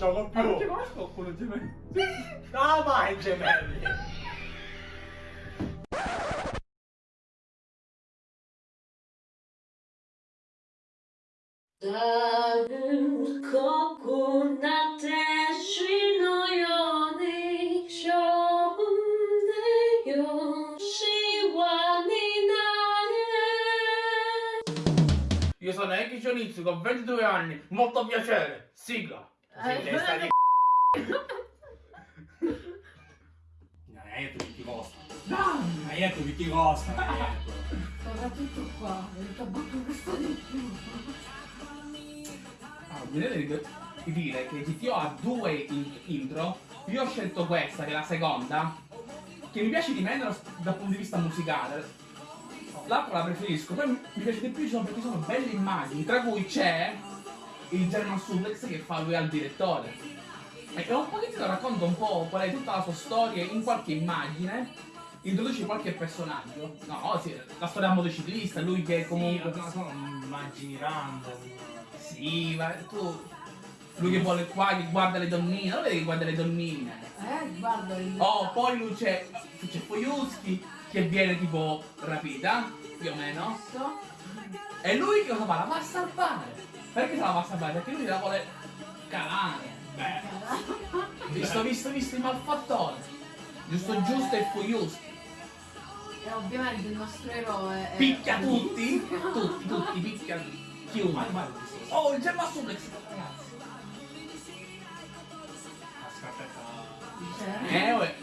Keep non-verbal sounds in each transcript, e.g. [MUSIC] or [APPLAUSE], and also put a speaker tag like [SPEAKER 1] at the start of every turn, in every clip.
[SPEAKER 1] gioco più.
[SPEAKER 2] Ma non
[SPEAKER 1] ci
[SPEAKER 2] conosco qualcuno gemelli. [LAUGHS]
[SPEAKER 1] No, mai gemelli.
[SPEAKER 3] Davvero con
[SPEAKER 2] Io sono Eki Shonitsu, ho 22 anni, molto piacere, sigla! Sì,
[SPEAKER 3] Eh,
[SPEAKER 2] testa di Non hai detto che [LAUGHS] ti costa.
[SPEAKER 1] Non hai detto che ti costa, hai detto.
[SPEAKER 3] soprattutto qua il tabacco costa di più
[SPEAKER 2] Ah, mi dire che GTO ha due in- intro. Io ho scelto questa, che è la seconda, che mi piace di meno dal punto di vista musicale. L'altra la preferisco, poi mi piace di più sono perché sono belle immagini, tra cui c'è il German Suplex che fa lui al direttore. E un pochettino racconta un po' qual è tutta la sua storia in qualche immagine, introduce qualche personaggio. No, sì, la storia da motociclista, lui che comunque...
[SPEAKER 1] Comunque sono immagini random.
[SPEAKER 2] Sì, ma tu. Lui che vuole qua, che guarda le donnine, non vedi che guarda le donnine.
[SPEAKER 3] eh guarda il
[SPEAKER 2] Oh, poi lui c'è. c'è Foyuski che viene tipo rapita, più o meno.
[SPEAKER 3] Questo.
[SPEAKER 2] E lui che cosa fa? La va a salvare. Perché se la va a salvare? Perché lui la vuole calare. Beh, visto, visto, visto il malfattore. Giusto, giusto e Foyuski.
[SPEAKER 3] e ovviamente il nostro eroe è
[SPEAKER 2] Picchia tutti, tutti, tutti, picchia chiunque. Oh, il Gemma Suplex, ragazzi. Eh, uè,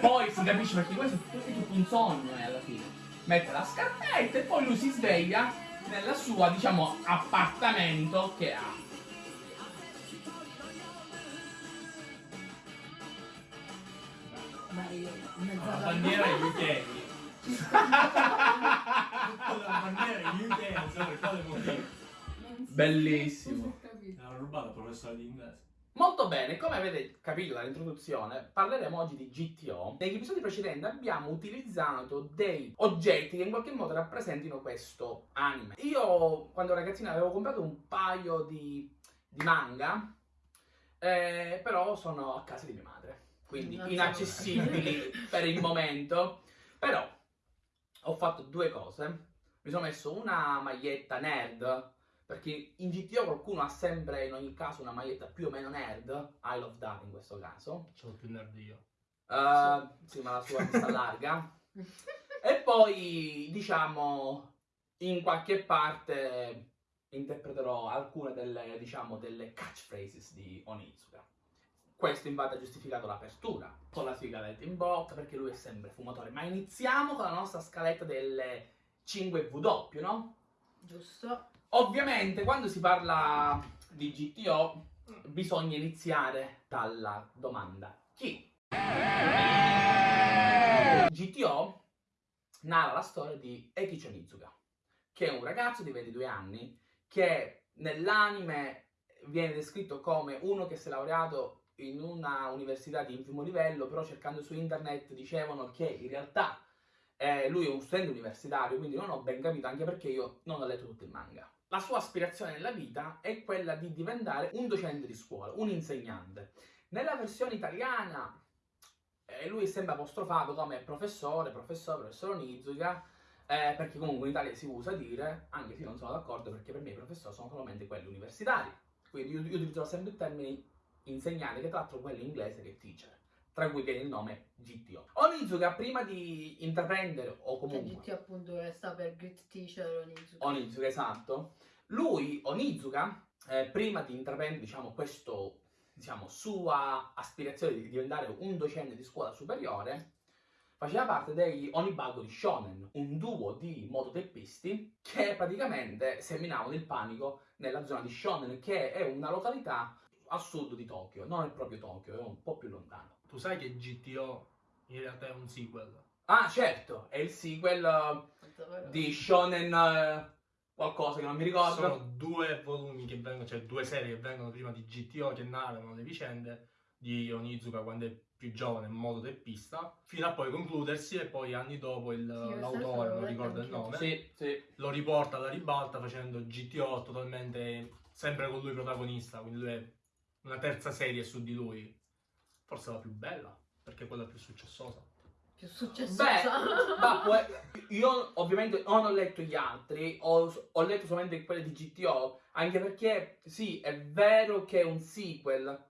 [SPEAKER 2] poi si capisce perché questo è tutto un sogno eh, alla fine. Mette la scarpetta e poi lui si sveglia nella sua, diciamo, appartamento che ha. [LAUGHS]
[SPEAKER 1] La bandiera di UK. La bandiera di UK non so per quale motivo.
[SPEAKER 2] Bellissimo.
[SPEAKER 1] L'hanno rubata al professore di inglese.
[SPEAKER 2] Molto bene, come avete capito dall'introduzione, parleremo oggi di GTO. Negli episodi precedenti abbiamo utilizzato dei oggetti che in qualche modo rappresentino questo anime. Io, quando ragazzino, avevo comprato un paio di, di manga, eh, però sono a casa di mia madre, quindi
[SPEAKER 3] Non
[SPEAKER 2] inaccessibili [LAUGHS] per il momento. Però ho fatto due cose. Mi sono messo una maglietta nerd perché in GTO qualcuno ha sempre in ogni caso una maglietta più o meno nerd, I love that in questo caso.
[SPEAKER 1] C'ho più nerd io.
[SPEAKER 2] Eh, sì, ma la sua vista larga. [LAUGHS] E poi, diciamo, in qualche parte interpreterò alcune delle, diciamo, delle catchphrases di Onizuka. Questo infatti ha giustificato l'apertura con la sigaretta in bocca perché lui è sempre fumatore. Ma iniziamo con la nostra scaletta delle 5W, no?
[SPEAKER 3] Giusto.
[SPEAKER 2] Ovviamente quando si parla di GTO bisogna iniziare dalla domanda chi? GTO narra la storia di Ekicho Nizuka, che è un ragazzo di 22 anni che nell'anime viene descritto come uno che si è laureato in una università di infimo livello, però cercando su internet dicevano che in realtà eh, lui è un studente universitario, quindi non ho ben capito, anche perché io non ho letto tutto il manga. La sua aspirazione nella vita è quella di diventare un docente di scuola, un insegnante. Nella versione italiana eh, lui è sempre apostrofato come professore, professore, professore Onizuka, eh, perché comunque in Italia si usa dire, anche se non sono d'accordo perché per me i professori sono solamente quelli universitari. Quindi io, io utilizzo sempre il termine insegnante, che tra l'altro quello in inglese che è teacher, tra cui viene il nome GTO. Onizuka prima di intraprendere, o
[SPEAKER 3] Che
[SPEAKER 2] comunque...
[SPEAKER 3] GT appunto che sta per Grit Teacher Onizuka.
[SPEAKER 2] Onizuka, esatto. Lui, Onizuka, eh, prima di intraprendere, diciamo, questo, diciamo, sua aspirazione di diventare un docente di scuola superiore, faceva parte dei Onibago di Shonen, un duo di mototeppisti che praticamente seminavano il panico nella zona di Shonen, che è una località a sud di Tokyo, non è proprio Tokyo, è un po' più lontano.
[SPEAKER 1] Tu sai che GTO in realtà è un sequel?
[SPEAKER 2] Ah, certo, è il sequel eh, di Shonen eh, qualcosa che non mi ricordo.
[SPEAKER 1] Sono due volumi che vengono, cioè due serie che vengono prima di GTO che narrano le vicende di Onizuka quando è più giovane, in modo teppista, fino a poi concludersi e poi anni dopo il-
[SPEAKER 3] Sì,
[SPEAKER 1] l'autore, non ricordo il nome,
[SPEAKER 2] Sì, sì.
[SPEAKER 1] lo riporta alla ribalta facendo GTO totalmente sempre con lui protagonista, quindi lui è una terza serie su di lui, forse la più bella, perché è quella più successosa.
[SPEAKER 3] Più successo.
[SPEAKER 2] Ma poi, io ovviamente non ho letto gli altri, ho, ho letto solamente quelli di GTO, anche perché sì, è vero che è un sequel,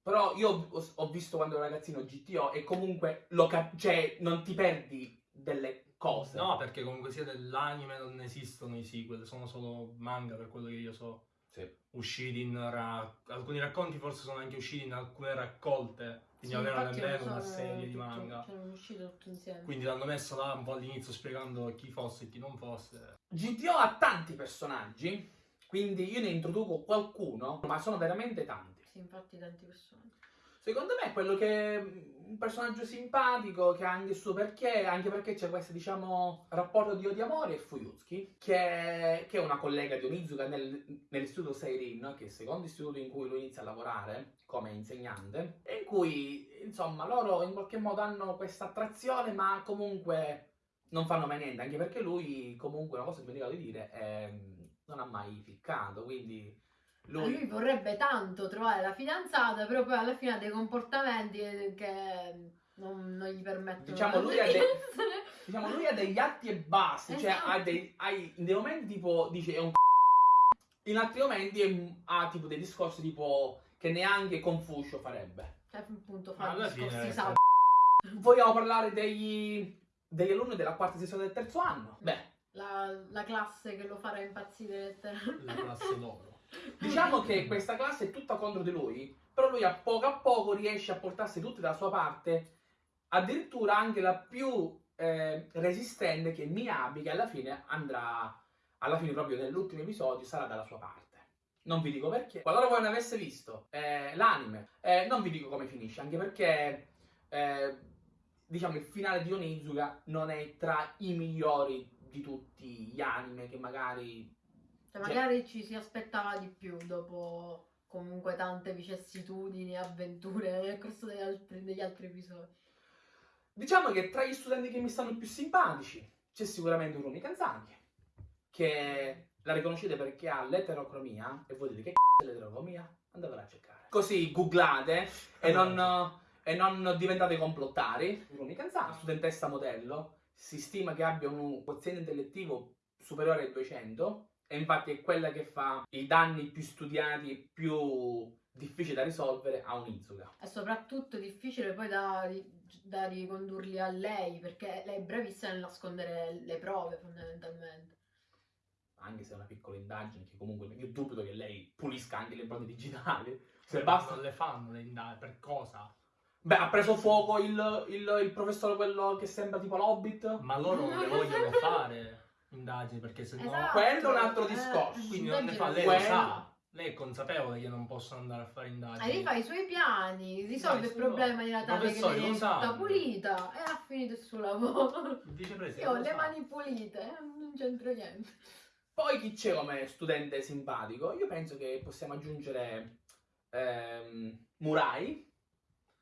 [SPEAKER 2] però io ho, ho visto quando ero ragazzino GTO e comunque lo cap- cioè, non ti perdi delle cose.
[SPEAKER 1] No, perché comunque sia dell'anime non esistono i sequel, sono solo manga per quello che io so.
[SPEAKER 2] Sì.
[SPEAKER 1] Usciti in ra- alcuni racconti forse sono anche usciti in alcune raccolte, quindi
[SPEAKER 3] Sì, infatti
[SPEAKER 1] nemmeno una serie di
[SPEAKER 3] tutto-
[SPEAKER 1] manga.
[SPEAKER 3] Cioè.
[SPEAKER 1] Quindi l'hanno messo là un po' all'inizio spiegando chi fosse e chi non fosse.
[SPEAKER 2] GTO ha tanti personaggi, quindi io ne introduco qualcuno, ma sono veramente tanti.
[SPEAKER 3] Sì, infatti tanti personaggi.
[SPEAKER 2] Secondo me è quello che è un personaggio simpatico, che ha anche il suo perché, anche perché c'è questo, diciamo, rapporto di odio amore e Fuyutsuki, che, che è una collega di Onizuka nel, nell'istituto Seirin, che è il secondo istituto in cui lui inizia a lavorare come insegnante, e in cui, insomma, loro in qualche modo hanno questa attrazione, ma comunque non fanno mai niente, anche perché lui, comunque, una cosa che mi ricordo di dire, è, non ha mai ficcato, quindi...
[SPEAKER 3] Lui... lui vorrebbe tanto trovare la fidanzata, però poi alla fine ha dei comportamenti che non, non gli permettono
[SPEAKER 2] Diciamo, lui
[SPEAKER 3] di
[SPEAKER 2] ha. Diciamo, lui ha degli atti e basti, cioè
[SPEAKER 3] Esatto.
[SPEAKER 2] ha dei, ha dei momenti tipo dice è un in altri momenti è- ha tipo dei discorsi tipo che neanche Confucio farebbe.
[SPEAKER 3] Cioè, appunto, fa
[SPEAKER 1] alla
[SPEAKER 3] discorsi
[SPEAKER 1] fine-
[SPEAKER 3] sa-
[SPEAKER 2] Vogliamo parlare degli, degli alunni della quarta sessione del terzo anno? Beh,
[SPEAKER 3] la, la classe che lo farà impazzire letteralmente.
[SPEAKER 1] La classe d'oro.
[SPEAKER 2] Diciamo che questa classe è tutta contro di lui, però lui a poco a poco riesce a portarsi tutti dalla sua parte, addirittura anche la più eh, resistente che è Miyabi, che alla fine andrà, alla fine proprio nell'ultimo episodio, sarà dalla sua parte. Non vi dico perché. Qualora voi non avesse visto eh, l'anime, eh, non vi dico come finisce, anche perché eh, diciamo il finale di Onizuka non è tra i migliori di tutti gli anime che magari
[SPEAKER 3] Cioè, magari ci si aspettava di più dopo comunque tante vicissitudini e avventure nel corso degli altri, degli altri episodi.
[SPEAKER 2] Diciamo che tra gli studenti che mi stanno più simpatici c'è sicuramente Urumi Kanzaki, che la riconoscete perché ha l'eterocromia, e voi dite che c***o è l'eterocromia? Andatela a cercare. Così googlate e non, e non diventate complottari. Urumi Kanzaki, studentessa modello, si stima che abbia un quoziente intellettivo superiore ai 200, e infatti è quella che fa i danni più studiati e più difficili da risolvere a Onizuka.
[SPEAKER 3] È soprattutto difficile poi da, da ricondurli a lei, perché lei è bravissima nel nascondere le prove fondamentalmente.
[SPEAKER 2] anche se è una piccola indagine, che comunque io dubito che lei pulisca anche le impronte digitali. Se basta.
[SPEAKER 1] le fanno le indagini, per cosa?
[SPEAKER 2] Beh, ha preso fuoco il, il, il professore, quello che sembra tipo l'Hobbit.
[SPEAKER 1] Ma loro non le [LAUGHS] vogliono fare indagini perché se no...
[SPEAKER 3] Esatto.
[SPEAKER 2] Quello è un altro
[SPEAKER 3] Eh,
[SPEAKER 2] discorso,
[SPEAKER 1] Quindi non ne fa, lei
[SPEAKER 2] Quello-
[SPEAKER 1] lo sa. Lei è consapevole che non possono andare a fare indagini.
[SPEAKER 3] E rifà i suoi piani, risolve
[SPEAKER 1] Dai,
[SPEAKER 3] il problema
[SPEAKER 1] no.
[SPEAKER 3] di Natale che lei è tutta pulita e ha finito il suo lavoro.
[SPEAKER 1] Il vicepresidente
[SPEAKER 3] Io ho le
[SPEAKER 1] sa.
[SPEAKER 3] mani pulite, eh, non c'entro niente.
[SPEAKER 2] Poi chi c'è come studente simpatico? Io penso che possiamo aggiungere ehm, Murai,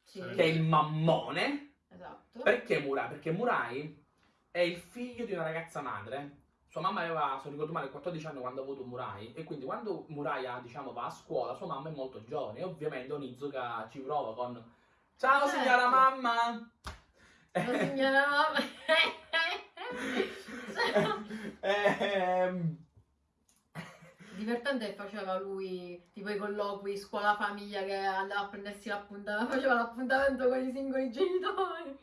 [SPEAKER 3] Sì,
[SPEAKER 2] che è il mammone.
[SPEAKER 3] esatto.
[SPEAKER 2] Perché Murai? Perché Murai è il figlio di una ragazza madre. Sua mamma aveva, se non ricordo male, 14 anni quando ha avuto Murai. E quindi quando Murai ha, diciamo, va a scuola, sua mamma è molto giovane. E ovviamente Onizuka ci prova con Ciao
[SPEAKER 3] Certo.
[SPEAKER 2] signora mamma!
[SPEAKER 3] La signora mamma. [LAUGHS]
[SPEAKER 2] Ehm,
[SPEAKER 3] Divertente che faceva lui tipo i colloqui scuola famiglia che andava a prendersi l'appuntamento, faceva l'appuntamento con i singoli genitori.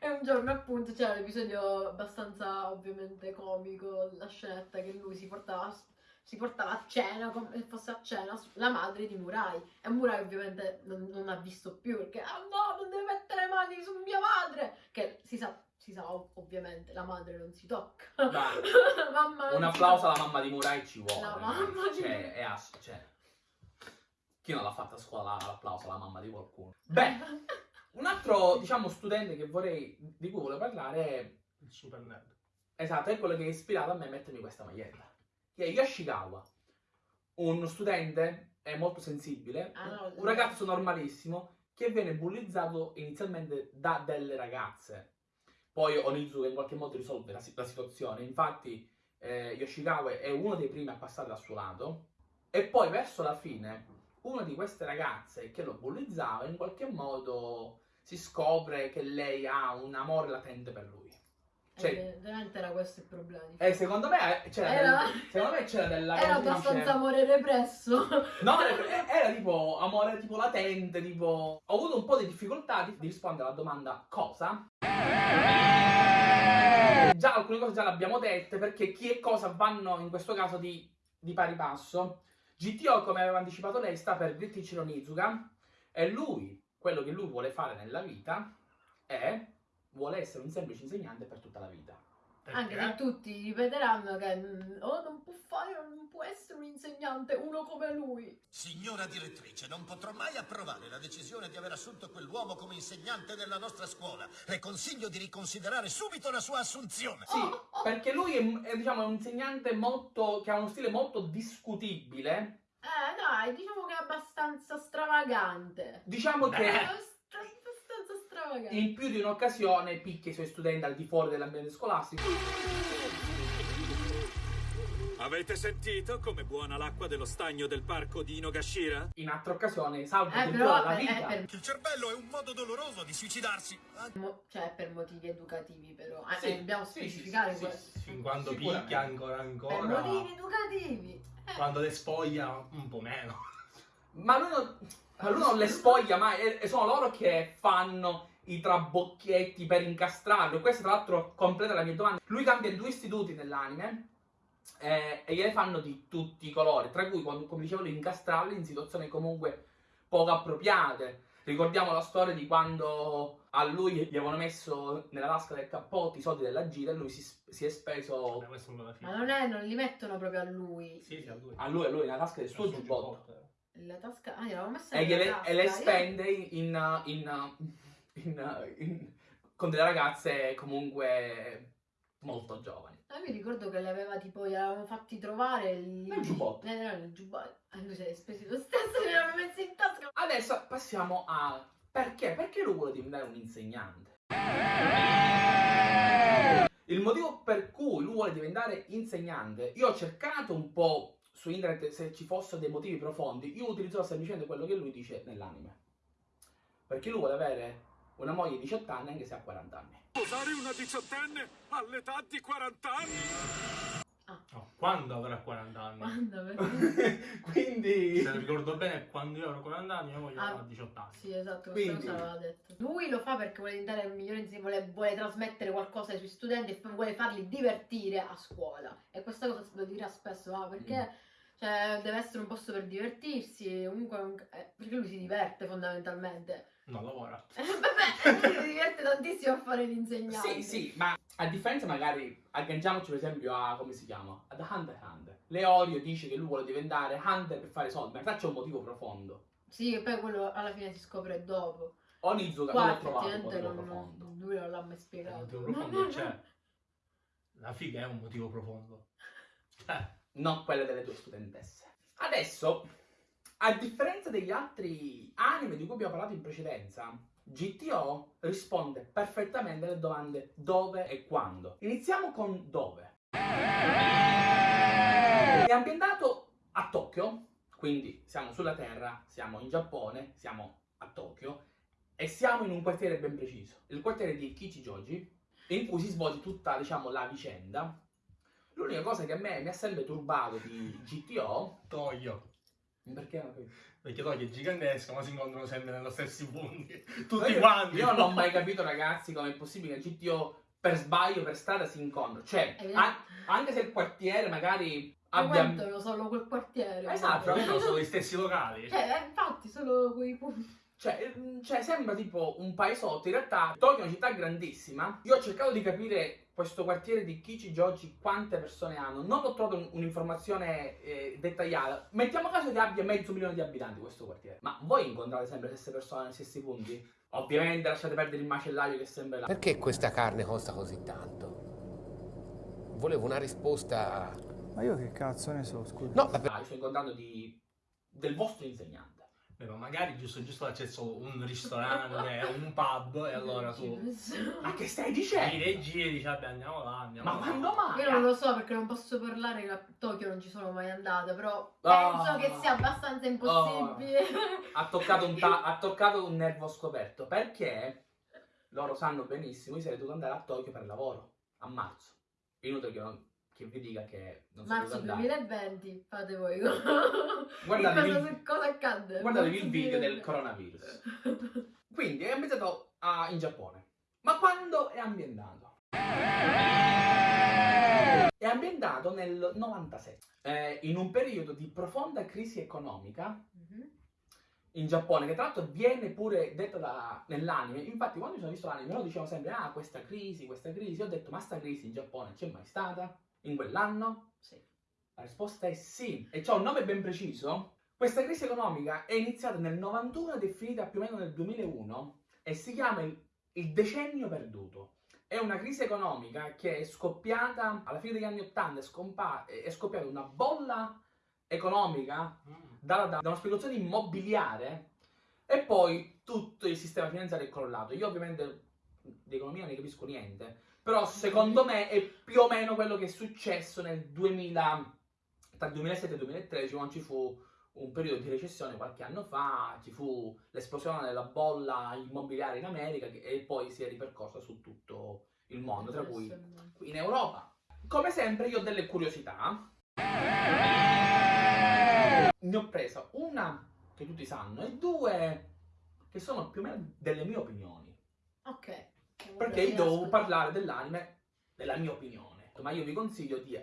[SPEAKER 3] E un giorno appunto c'era l'episodio abbastanza ovviamente comico, la scenetta che lui si portava, si portava a cena, come se fosse a cena, la madre di Murai. E Murai ovviamente non, non ha visto più perché, ah no, non deve mettere le mani su mia madre! Che si sa, si sa ov- ovviamente, la madre non si tocca.
[SPEAKER 2] dai, [LAUGHS]
[SPEAKER 3] mamma
[SPEAKER 2] un applauso alla mamma di Murai ci vuole.
[SPEAKER 3] La
[SPEAKER 2] ragazzi.
[SPEAKER 3] mamma di-
[SPEAKER 2] Cioè, è ass- cioè, chi non l'ha fatta a scuola l'applauso alla mamma di qualcuno? Beh, [LAUGHS] un altro, diciamo, studente che vorrei, di cui volevo parlare è
[SPEAKER 1] Il super nerd.
[SPEAKER 2] Esatto, è quello che ha ispirato a me a mettermi questa maglietta. Che è Yoshikawa, uno studente è molto sensibile,
[SPEAKER 3] Ah, no,
[SPEAKER 2] un ragazzo normalissimo che viene bullizzato inizialmente da delle ragazze. Poi Onizuka in qualche modo risolve la, la situazione, infatti eh, Yoshikawa è uno dei primi a passare dal suo lato e poi verso la fine una di queste ragazze che lo bullizzava in qualche modo si scopre che lei ha un amore latente per lui. Cioè-
[SPEAKER 3] Eh, veramente era questo il problema. di
[SPEAKER 2] E secondo me c'era,
[SPEAKER 3] Era-
[SPEAKER 2] del- secondo me c'era della
[SPEAKER 3] Era abbastanza amore represso.
[SPEAKER 2] No, era, era tipo amore tipo latente, tipo... Ho avuto un po' di difficoltà di, di rispondere alla domanda cosa. Già alcune cose già le abbiamo dette perché chi e cosa vanno in questo caso di, di pari passo. GTO, come aveva anticipato lei, sta per Grittichiro Nizuka e lui, quello che lui vuole fare nella vita è... vuole essere un semplice insegnante per tutta la vita.
[SPEAKER 3] Anche
[SPEAKER 1] Perché?
[SPEAKER 3] se tutti ripeteranno che mm, oh, non può fare, non può essere un insegnante, uno come lui.
[SPEAKER 4] Signora direttrice, non potrò mai approvare la decisione di aver assunto quell'uomo come insegnante della nostra scuola. Le consiglio di riconsiderare subito la sua assunzione.
[SPEAKER 2] Sì, perché lui è, è, diciamo, un insegnante molto... che ha uno stile molto discutibile.
[SPEAKER 3] Eh dai, diciamo che è abbastanza stravagante.
[SPEAKER 2] Diciamo
[SPEAKER 1] Beh.
[SPEAKER 2] che...
[SPEAKER 3] Stravagante.
[SPEAKER 2] in più di un'occasione picchia i suoi studenti al di fuori dell'ambiente scolastico.
[SPEAKER 5] Avete sentito come buona l'acqua dello stagno del parco di Inogashira?
[SPEAKER 2] In altre occasioni salva
[SPEAKER 3] Eh, però
[SPEAKER 2] la vita.
[SPEAKER 3] per,
[SPEAKER 4] Il cervello è un modo doloroso di suicidarsi.
[SPEAKER 3] Mo- cioè, per motivi educativi, però. Eh,
[SPEAKER 2] Sì,
[SPEAKER 3] dobbiamo
[SPEAKER 2] sì,
[SPEAKER 3] specificare
[SPEAKER 2] sì,
[SPEAKER 3] questo.
[SPEAKER 2] sì,
[SPEAKER 1] Fin quando picchia ancora
[SPEAKER 3] Per
[SPEAKER 1] ancora.
[SPEAKER 3] motivi educativi. Eh,
[SPEAKER 1] Quando le spoglia un po' meno.
[SPEAKER 2] Ma lui non, ma lui non le spoglia mai, e sono loro che fanno i trabocchietti per incastrarlo. Questo, tra l'altro, completa la mia domanda. Lui cambia due istituti nell'anime eh, e gliele fanno di tutti i colori, tra cui, quando- come dicevo, incastrarli in situazioni comunque poco appropriate. Ricordiamo la storia di quando a lui gli avevano messo nella tasca del cappotto i soldi della gira e lui si, si è speso
[SPEAKER 1] fine.
[SPEAKER 3] Ma non è, non li mettono proprio a lui.
[SPEAKER 1] Sì, sì, a lui.
[SPEAKER 2] a lui, a lui nella tasca del suo giubbotto.
[SPEAKER 3] La tasca. Ah, gliel'avevo messa
[SPEAKER 2] e,
[SPEAKER 3] nella
[SPEAKER 2] gliele-
[SPEAKER 3] tasca.
[SPEAKER 2] e le
[SPEAKER 3] Io-
[SPEAKER 2] spende in, in- in- in- con delle ragazze comunque molto giovani.
[SPEAKER 3] Ah, mi ricordo che le aveva tipo, gli avevamo fatti trovare il...
[SPEAKER 2] Nel giubbotto.
[SPEAKER 3] Eh, no, nel giubbotto. Lui se li è spesi lo stesso, li aveva messi in tasca.
[SPEAKER 2] Adesso passiamo a perché? Perché lui vuole diventare un insegnante? Il motivo per cui lui vuole diventare insegnante, io ho cercato un po' su internet se ci fossero dei motivi profondi, io utilizzo semplicemente quello che lui dice nell'anime. Perché lui vuole avere una moglie di 18 anni anche se ha 40 anni.
[SPEAKER 5] Sposare una diciottenne all'età di 40 anni?
[SPEAKER 1] No, quando avrà 40 anni?
[SPEAKER 3] Quando? Perché? [LAUGHS]
[SPEAKER 2] Quindi...
[SPEAKER 1] Se ricordo bene, quando io avrò 40 anni, mia moglie
[SPEAKER 3] Ah.
[SPEAKER 1] avrà 18 anni.
[SPEAKER 3] Sì, esatto,
[SPEAKER 2] Quindi-
[SPEAKER 3] cosa aveva detto. Lui lo fa perché vuole diventare il migliore insegnante, vuole, vuole trasmettere qualcosa ai suoi studenti e vuole farli divertire a scuola. E questa cosa lo dirà spesso, ah, perché cioè, deve essere un posto per divertirsi, comunque un- eh, perché lui si diverte fondamentalmente.
[SPEAKER 1] Non lavora. [LAUGHS]
[SPEAKER 3] Vabbè, si diverte tantissimo a fare l'insegnante.
[SPEAKER 2] Sì, sì, ma a differenza magari, agganciamoci per esempio a, come si chiama? Ad Hunter x Hunter. Leorio dice che lui vuole diventare Hunter per fare soldi, ma in realtà c'è un motivo profondo.
[SPEAKER 3] Sì, e poi quello alla fine si scopre dopo.
[SPEAKER 2] Onizuka non l'ho trovato un motivo
[SPEAKER 3] non,
[SPEAKER 2] profondo.
[SPEAKER 3] lui non l'ha mai
[SPEAKER 1] Il
[SPEAKER 3] spiegato.
[SPEAKER 1] motivo profondo c'è. La figa è un motivo profondo. Cioè,
[SPEAKER 2] Non quelle delle tue studentesse. Adesso, a differenza degli altri anime di cui abbiamo parlato in precedenza, GTO risponde perfettamente alle domande dove e quando. Iniziamo con dove. È ambientato a Tokyo, quindi siamo sulla Terra, siamo in Giappone, siamo a Tokyo e siamo in un quartiere ben preciso, il quartiere di Kichijoji, in cui si svolge tutta, diciamo, la vicenda. L'unica cosa che a me mi ha sempre turbato di GTO,
[SPEAKER 1] Toglio.
[SPEAKER 2] Perché.
[SPEAKER 1] Perché Toglio è gigantesco, ma si incontrano sempre nello stessi punti.
[SPEAKER 2] Ma [LAUGHS]
[SPEAKER 1] Tutti
[SPEAKER 2] io-
[SPEAKER 1] quanti.
[SPEAKER 2] Io non ho mai capito, ragazzi, come è possibile che GTO per sbaglio, per strada si incontrano. Cioè,
[SPEAKER 3] È
[SPEAKER 2] an- anche se il quartiere magari abbia...
[SPEAKER 3] Frequentano solo quel quartiere.
[SPEAKER 2] Esatto,
[SPEAKER 1] Però sono solo gli stessi locali.
[SPEAKER 3] Cioè, eh, infatti, solo quei punti.
[SPEAKER 2] Cioè, mm, cioè, sembra tipo un paesotto. In realtà, Tokyo è una città grandissima. Io ho cercato di capire questo quartiere di Kichijoji quante persone hanno. Non ho trovato un- un'informazione eh, dettagliata. Mettiamo caso che abbia mezzo milione di abitanti questo quartiere. Ma voi incontrate sempre le stesse persone nei stessi punti? Ovviamente lasciate perdere il macellaio che è sempre là.
[SPEAKER 6] Perché questa carne costa così tanto? Volevo una risposta...
[SPEAKER 7] Ma io che cazzo ne so, scusa.
[SPEAKER 6] No, vabbè.
[SPEAKER 2] Ah, sto incontrando di... del vostro insegnante.
[SPEAKER 1] Beh, ma magari giusto giusto l'accesso a un ristorante, [LAUGHS] un pub, e allora tu
[SPEAKER 2] Ma che stai dicendo?
[SPEAKER 1] giri e giri e dici vabbè andiamo là, andiamo
[SPEAKER 2] Ma
[SPEAKER 1] là.
[SPEAKER 2] quando mai?
[SPEAKER 3] Io non lo so perché non posso parlare, a Tokyo non ci sono mai andata, però
[SPEAKER 2] Ah.
[SPEAKER 3] penso che sia abbastanza impossibile.
[SPEAKER 2] ha toccato, un ta- ha toccato un nervo scoperto perché loro sanno benissimo io sarei dovuto andare a Tokyo per lavoro a marzo inutile che, non- che vi dica che non sono
[SPEAKER 3] Marzo
[SPEAKER 2] dovuto andare
[SPEAKER 3] 2020, fate voi.
[SPEAKER 2] Guardatevi [LAUGHS]
[SPEAKER 3] cosa,
[SPEAKER 2] il-
[SPEAKER 3] cosa accadde?
[SPEAKER 2] guardatevi il video del
[SPEAKER 3] 2020.
[SPEAKER 2] coronavirus [LAUGHS] quindi è ambientato a- in Giappone ma quando è ambientato? è ambientato nel 97 eh, in un periodo di profonda crisi economica
[SPEAKER 3] Mhm.
[SPEAKER 2] in Giappone, che tra l'altro viene pure detta da- nell'anime. Infatti, quando mi sono visto l'anime, loro dicevano sempre: Ah, questa crisi, questa crisi. Ho detto, ma sta crisi in Giappone c'è mai stata? In quell'anno?
[SPEAKER 3] Sì.
[SPEAKER 2] La risposta è sì. E c'è un nome ben preciso. Questa crisi economica è iniziata nel 91 ed è finita più o meno nel 2001 e si chiama il, il decennio perduto. È una crisi economica che è scoppiata alla fine degli anni 80, è, scompa- è scoppiata una bolla economica
[SPEAKER 1] Mm.
[SPEAKER 2] data da, da una speculazione immobiliare e poi tutto il sistema finanziario è crollato. Io ovviamente di economia non ne capisco niente, però secondo me è più o meno quello che è successo nel 2000, tra il 2007 e il 2013 quando ci fu un periodo di recessione qualche anno fa, ci fu l'esplosione della bolla immobiliare in America che- e poi si è ripercorsa su tutto il mondo, tra cui in Europa. Come sempre io ho delle curiosità. Ne ho presa una che tutti sanno e due che sono più o meno delle mie opinioni.
[SPEAKER 3] Ok.
[SPEAKER 2] Perché io devo parlare dell'anime della mia opinione. Ma io vi consiglio di,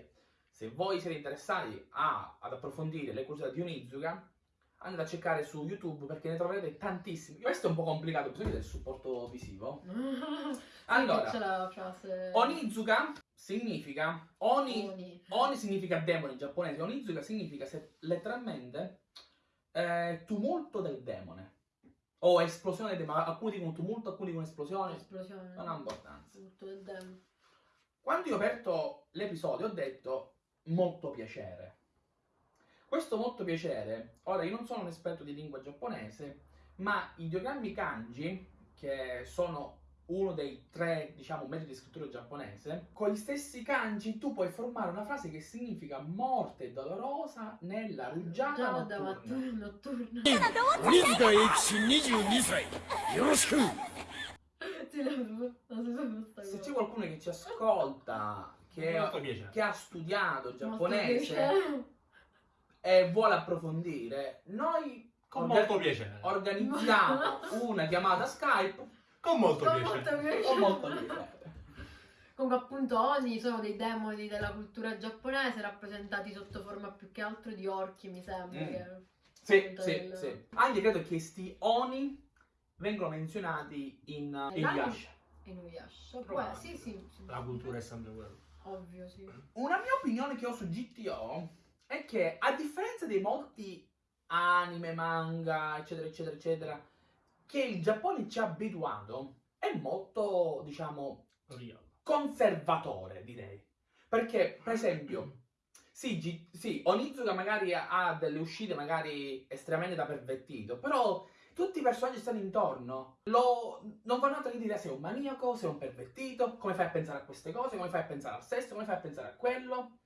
[SPEAKER 2] se voi siete interessati a- ad approfondire le curiosità di Onizuka, andate a cercare su YouTube perché ne troverete tantissimi. Questo è un po' complicato, bisogna del supporto visivo. [LAUGHS] Allora. Onizuka significa Oni
[SPEAKER 3] Oni.
[SPEAKER 2] Oni significa demone in giapponese, Onizuka significa se- letteralmente eh, tumulto del demone. O esplosione demone, alcuni dicono tumulto, alcuni dicono esplosione,
[SPEAKER 3] Esplosione.
[SPEAKER 2] non ha importanza. Quando io ho aperto l'episodio ho detto molto piacere. Questo molto piacere, ora io non sono un esperto di lingua giapponese, ma i diagrammi kanji, che sono uno dei tre, diciamo, metodi di scrittura giapponese, con gli stessi kanji tu puoi formare una frase che significa morte dolorosa nella rugiada notturna.
[SPEAKER 3] notturna.
[SPEAKER 2] Se c'è qualcuno che ci ascolta, che, che ha studiato giapponese e vuole approfondire, noi
[SPEAKER 1] con molto piacere
[SPEAKER 2] organizziamo [LAUGHS] una chiamata Skype
[SPEAKER 1] con molto
[SPEAKER 3] Con
[SPEAKER 1] piacere.
[SPEAKER 3] molto piacere.
[SPEAKER 2] con molto piacere.
[SPEAKER 3] Comunque appunto Oni sono dei demoni della cultura giapponese rappresentati sotto forma più che altro di orchi mi sembra
[SPEAKER 2] Mm.
[SPEAKER 3] che-
[SPEAKER 2] Sì, sì,
[SPEAKER 3] del-
[SPEAKER 2] sì. Anche credo che sti Oni vengono menzionati in uh? Inuyasha.
[SPEAKER 3] Inuyasha Può- sì sì, sì,
[SPEAKER 1] La cultura è sempre quella.
[SPEAKER 3] ovvio sì
[SPEAKER 2] Una mia opinione che ho su GTO è che a differenza di molti anime, manga, eccetera, eccetera, eccetera, che il Giappone ci ha abituato, è molto, diciamo,
[SPEAKER 1] Real.
[SPEAKER 2] conservatore, direi. Perché, per esempio, [CLEARS THROAT] sì, sì, Onizuka magari ha delle uscite magari estremamente da pervertito, però tutti i personaggi stanno intorno lo, non fanno altro che dire se è un maniaco, se è un pervertito, come fai a pensare a queste cose, come fai a pensare al sesso, come fai a pensare a quello.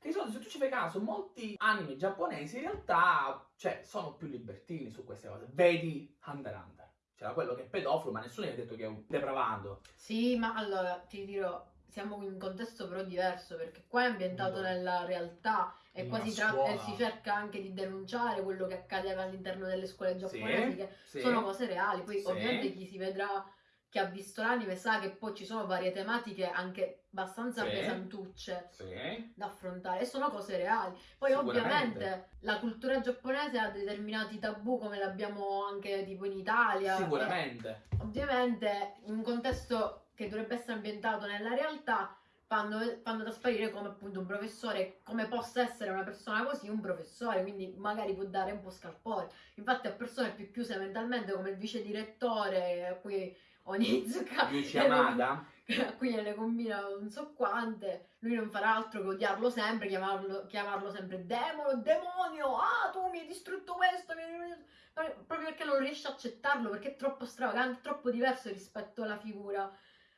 [SPEAKER 2] Che di solito, se tu ci fai caso, molti anime giapponesi in realtà, cioè, sono più libertini su queste cose. Vedi Hunter x Hunter. C'era quello che è pedofilo, ma nessuno gli ha detto che è un depravando.
[SPEAKER 3] sì ma allora ti dirò siamo in un contesto però diverso perché qua è ambientato
[SPEAKER 1] Mm.
[SPEAKER 3] nella realtà e qua si, e si cerca anche di denunciare quello che accadeva all'interno delle scuole giapponesi che
[SPEAKER 2] sì.
[SPEAKER 3] sono cose reali poi
[SPEAKER 2] Sì.
[SPEAKER 3] ovviamente chi si vedrà che ha visto l'anime sa che poi ci sono varie tematiche anche abbastanza
[SPEAKER 2] Sì.
[SPEAKER 3] pesantucce
[SPEAKER 2] Sì.
[SPEAKER 3] da affrontare e sono cose reali. Poi ovviamente la cultura giapponese ha determinati tabù come l'abbiamo anche tipo in Italia.
[SPEAKER 2] Sicuramente.
[SPEAKER 3] E ovviamente in un contesto che dovrebbe essere ambientato nella realtà fanno, fanno trasparire come appunto un professore, come possa essere una persona così un professore, quindi magari può dare un po' scalpore. Infatti a persone più chiuse mentalmente come il vice direttore, a cui Onizuka
[SPEAKER 2] Yuichi Yamada.
[SPEAKER 3] a cui gliene combina non so quante, lui non farà altro che odiarlo sempre, chiamarlo, chiamarlo sempre demone, demonio, ah tu mi hai distrutto questo, mi hai- proprio perché non riesce a accettarlo, perché è troppo stravagante, troppo diverso rispetto alla figura,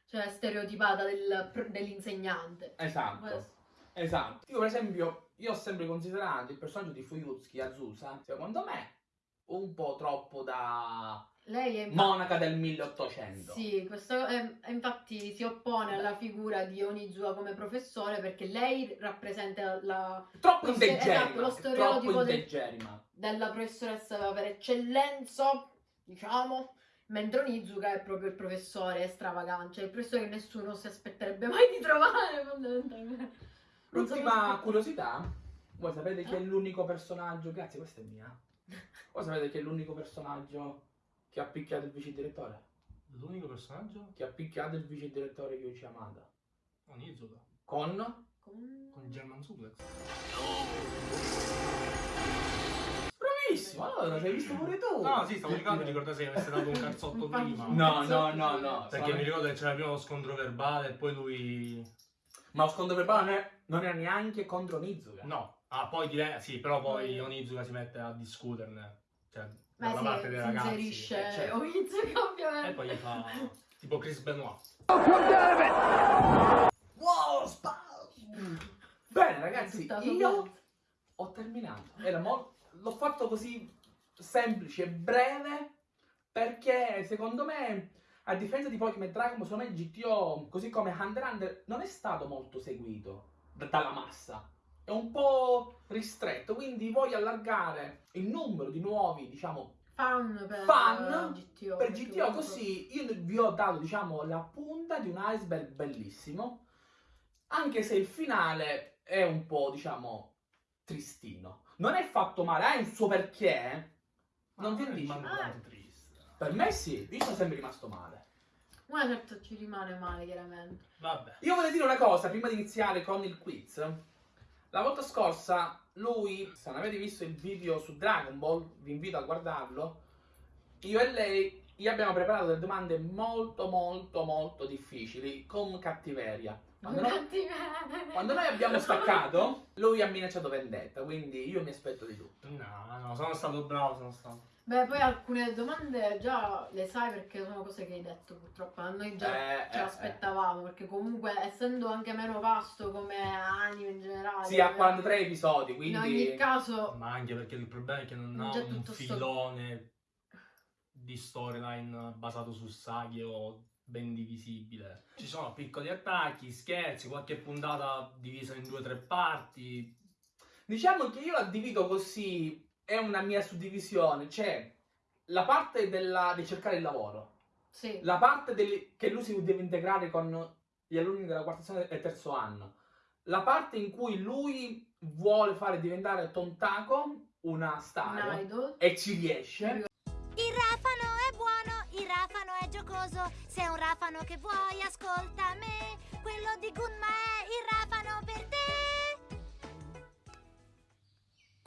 [SPEAKER 3] cioè stereotipata del- dell'insegnante.
[SPEAKER 2] Esatto.
[SPEAKER 3] Questo.
[SPEAKER 2] Esatto. Io per esempio, io ho sempre considerato il personaggio di Fuyutsuki Azusa, secondo me, un po' troppo da
[SPEAKER 3] Lei è
[SPEAKER 2] monaca del 1800.
[SPEAKER 3] Sì, questo è infatti si oppone alla figura di Onizuka come professore perché lei rappresenta la,
[SPEAKER 2] Troppo
[SPEAKER 3] Lo ste-
[SPEAKER 2] integerrima.
[SPEAKER 3] esatto, lo stereotipo
[SPEAKER 2] troppo
[SPEAKER 3] del- della professoressa per eccellenza, diciamo, mentre Onizuka è proprio il professore stravagante, cioè il professore che nessuno si aspetterebbe mai di trovare fondamentalmente.
[SPEAKER 2] L'ultima curiosità, voi sapete chi è
[SPEAKER 3] Eh?
[SPEAKER 2] l'unico personaggio, grazie questa è mia, voi sapete chi è l'unico personaggio che ha picchiato il vice direttore?
[SPEAKER 1] L'unico personaggio?
[SPEAKER 2] Che ha picchiato il vice direttore Yuichi Yamada.
[SPEAKER 1] Onizuka.
[SPEAKER 2] Con?
[SPEAKER 3] Con-
[SPEAKER 1] Con German Suplex.
[SPEAKER 2] Bravissimo, allora ci hai visto pure tu.
[SPEAKER 1] No, sì, stavo cercando di ricordare se avesse dato un cazzotto [LAUGHS] prima.
[SPEAKER 2] No, no, no, no.
[SPEAKER 1] Perché mi ricordo che c'era prima lo scontro verbale e poi lui...
[SPEAKER 2] Ma lo scontro verbale non, è- non era neanche contro Nizuka.
[SPEAKER 1] No. Ah, poi dire... Sì, però poi. Onizuka si mette a discuterne. Cioè, dalla
[SPEAKER 3] sì,
[SPEAKER 1] parte dei ragazzi.
[SPEAKER 3] inserisce
[SPEAKER 1] eh, certo.
[SPEAKER 3] Onizuka [LAUGHS] ovviamente.
[SPEAKER 1] E poi gli fa... Tipo Chris Benoit.
[SPEAKER 2] Wow, Bene ragazzi, io ho terminato. L'ho fatto così semplice e breve perché secondo me, a differenza di Pokémon Dragon Ball, secondo me GTO, così come Hunter Hunter, non è stato molto seguito da- dalla massa. È un po' ristretto, quindi voglio allargare il numero di nuovi, diciamo,
[SPEAKER 3] fan per
[SPEAKER 2] Fan
[SPEAKER 3] GTO.
[SPEAKER 2] per GTO così io vi ho dato diciamo la punta di un iceberg bellissimo anche se il finale è un po' diciamo tristino non è fatto male ha un suo perché non vi dici
[SPEAKER 1] ma
[SPEAKER 3] Ah.
[SPEAKER 1] quanto triste.
[SPEAKER 2] per me sì io sono sempre rimasto male
[SPEAKER 3] Una certo ci rimane male chiaramente.
[SPEAKER 1] Vabbè.
[SPEAKER 2] io voglio dire una cosa prima di iniziare con il quiz la volta scorsa lui se non avete visto il video su Dragon Ball vi invito a guardarlo io e lei gli abbiamo preparato delle domande molto molto molto difficili con cattiveria. Quando noi,
[SPEAKER 3] Cattiveria.
[SPEAKER 2] quando noi abbiamo staccato, lui ha minacciato vendetta, quindi io mi aspetto di tutto.
[SPEAKER 1] No, no, sono stato bravo, sono stato...
[SPEAKER 3] Beh, poi alcune domande già le sai perché sono cose che hai detto purtroppo. A noi già
[SPEAKER 2] Eh,
[SPEAKER 3] ce
[SPEAKER 2] eh,
[SPEAKER 3] l'aspettavamo perché comunque essendo anche meno vasto come anime in generale.
[SPEAKER 2] eh. Sì, ha
[SPEAKER 3] eh,
[SPEAKER 2] 43 episodi,
[SPEAKER 3] In
[SPEAKER 2] quindi...
[SPEAKER 3] ogni caso,
[SPEAKER 1] Ma anche perché il problema è che non ha un
[SPEAKER 3] tutto sto-
[SPEAKER 1] filone di storyline basato su saghe o ben divisibile. Ci sono piccoli attacchi, scherzi, qualche puntata divisa in due o tre parti.
[SPEAKER 2] Diciamo che io la divido così, è una mia suddivisione, c'è la parte della- di cercare il lavoro,
[SPEAKER 3] sì.
[SPEAKER 2] la parte del- che lui si deve integrare con gli alunni della quarta sezione e terzo anno, la parte in cui lui vuole fare diventare Tontako una
[SPEAKER 3] Un
[SPEAKER 2] star
[SPEAKER 3] idol.
[SPEAKER 2] e ci riesce.
[SPEAKER 8] Il rafano è buono, il rafano è giocoso. Se è un rafano che vuoi, ascolta me. Quello di Gunma è il rafano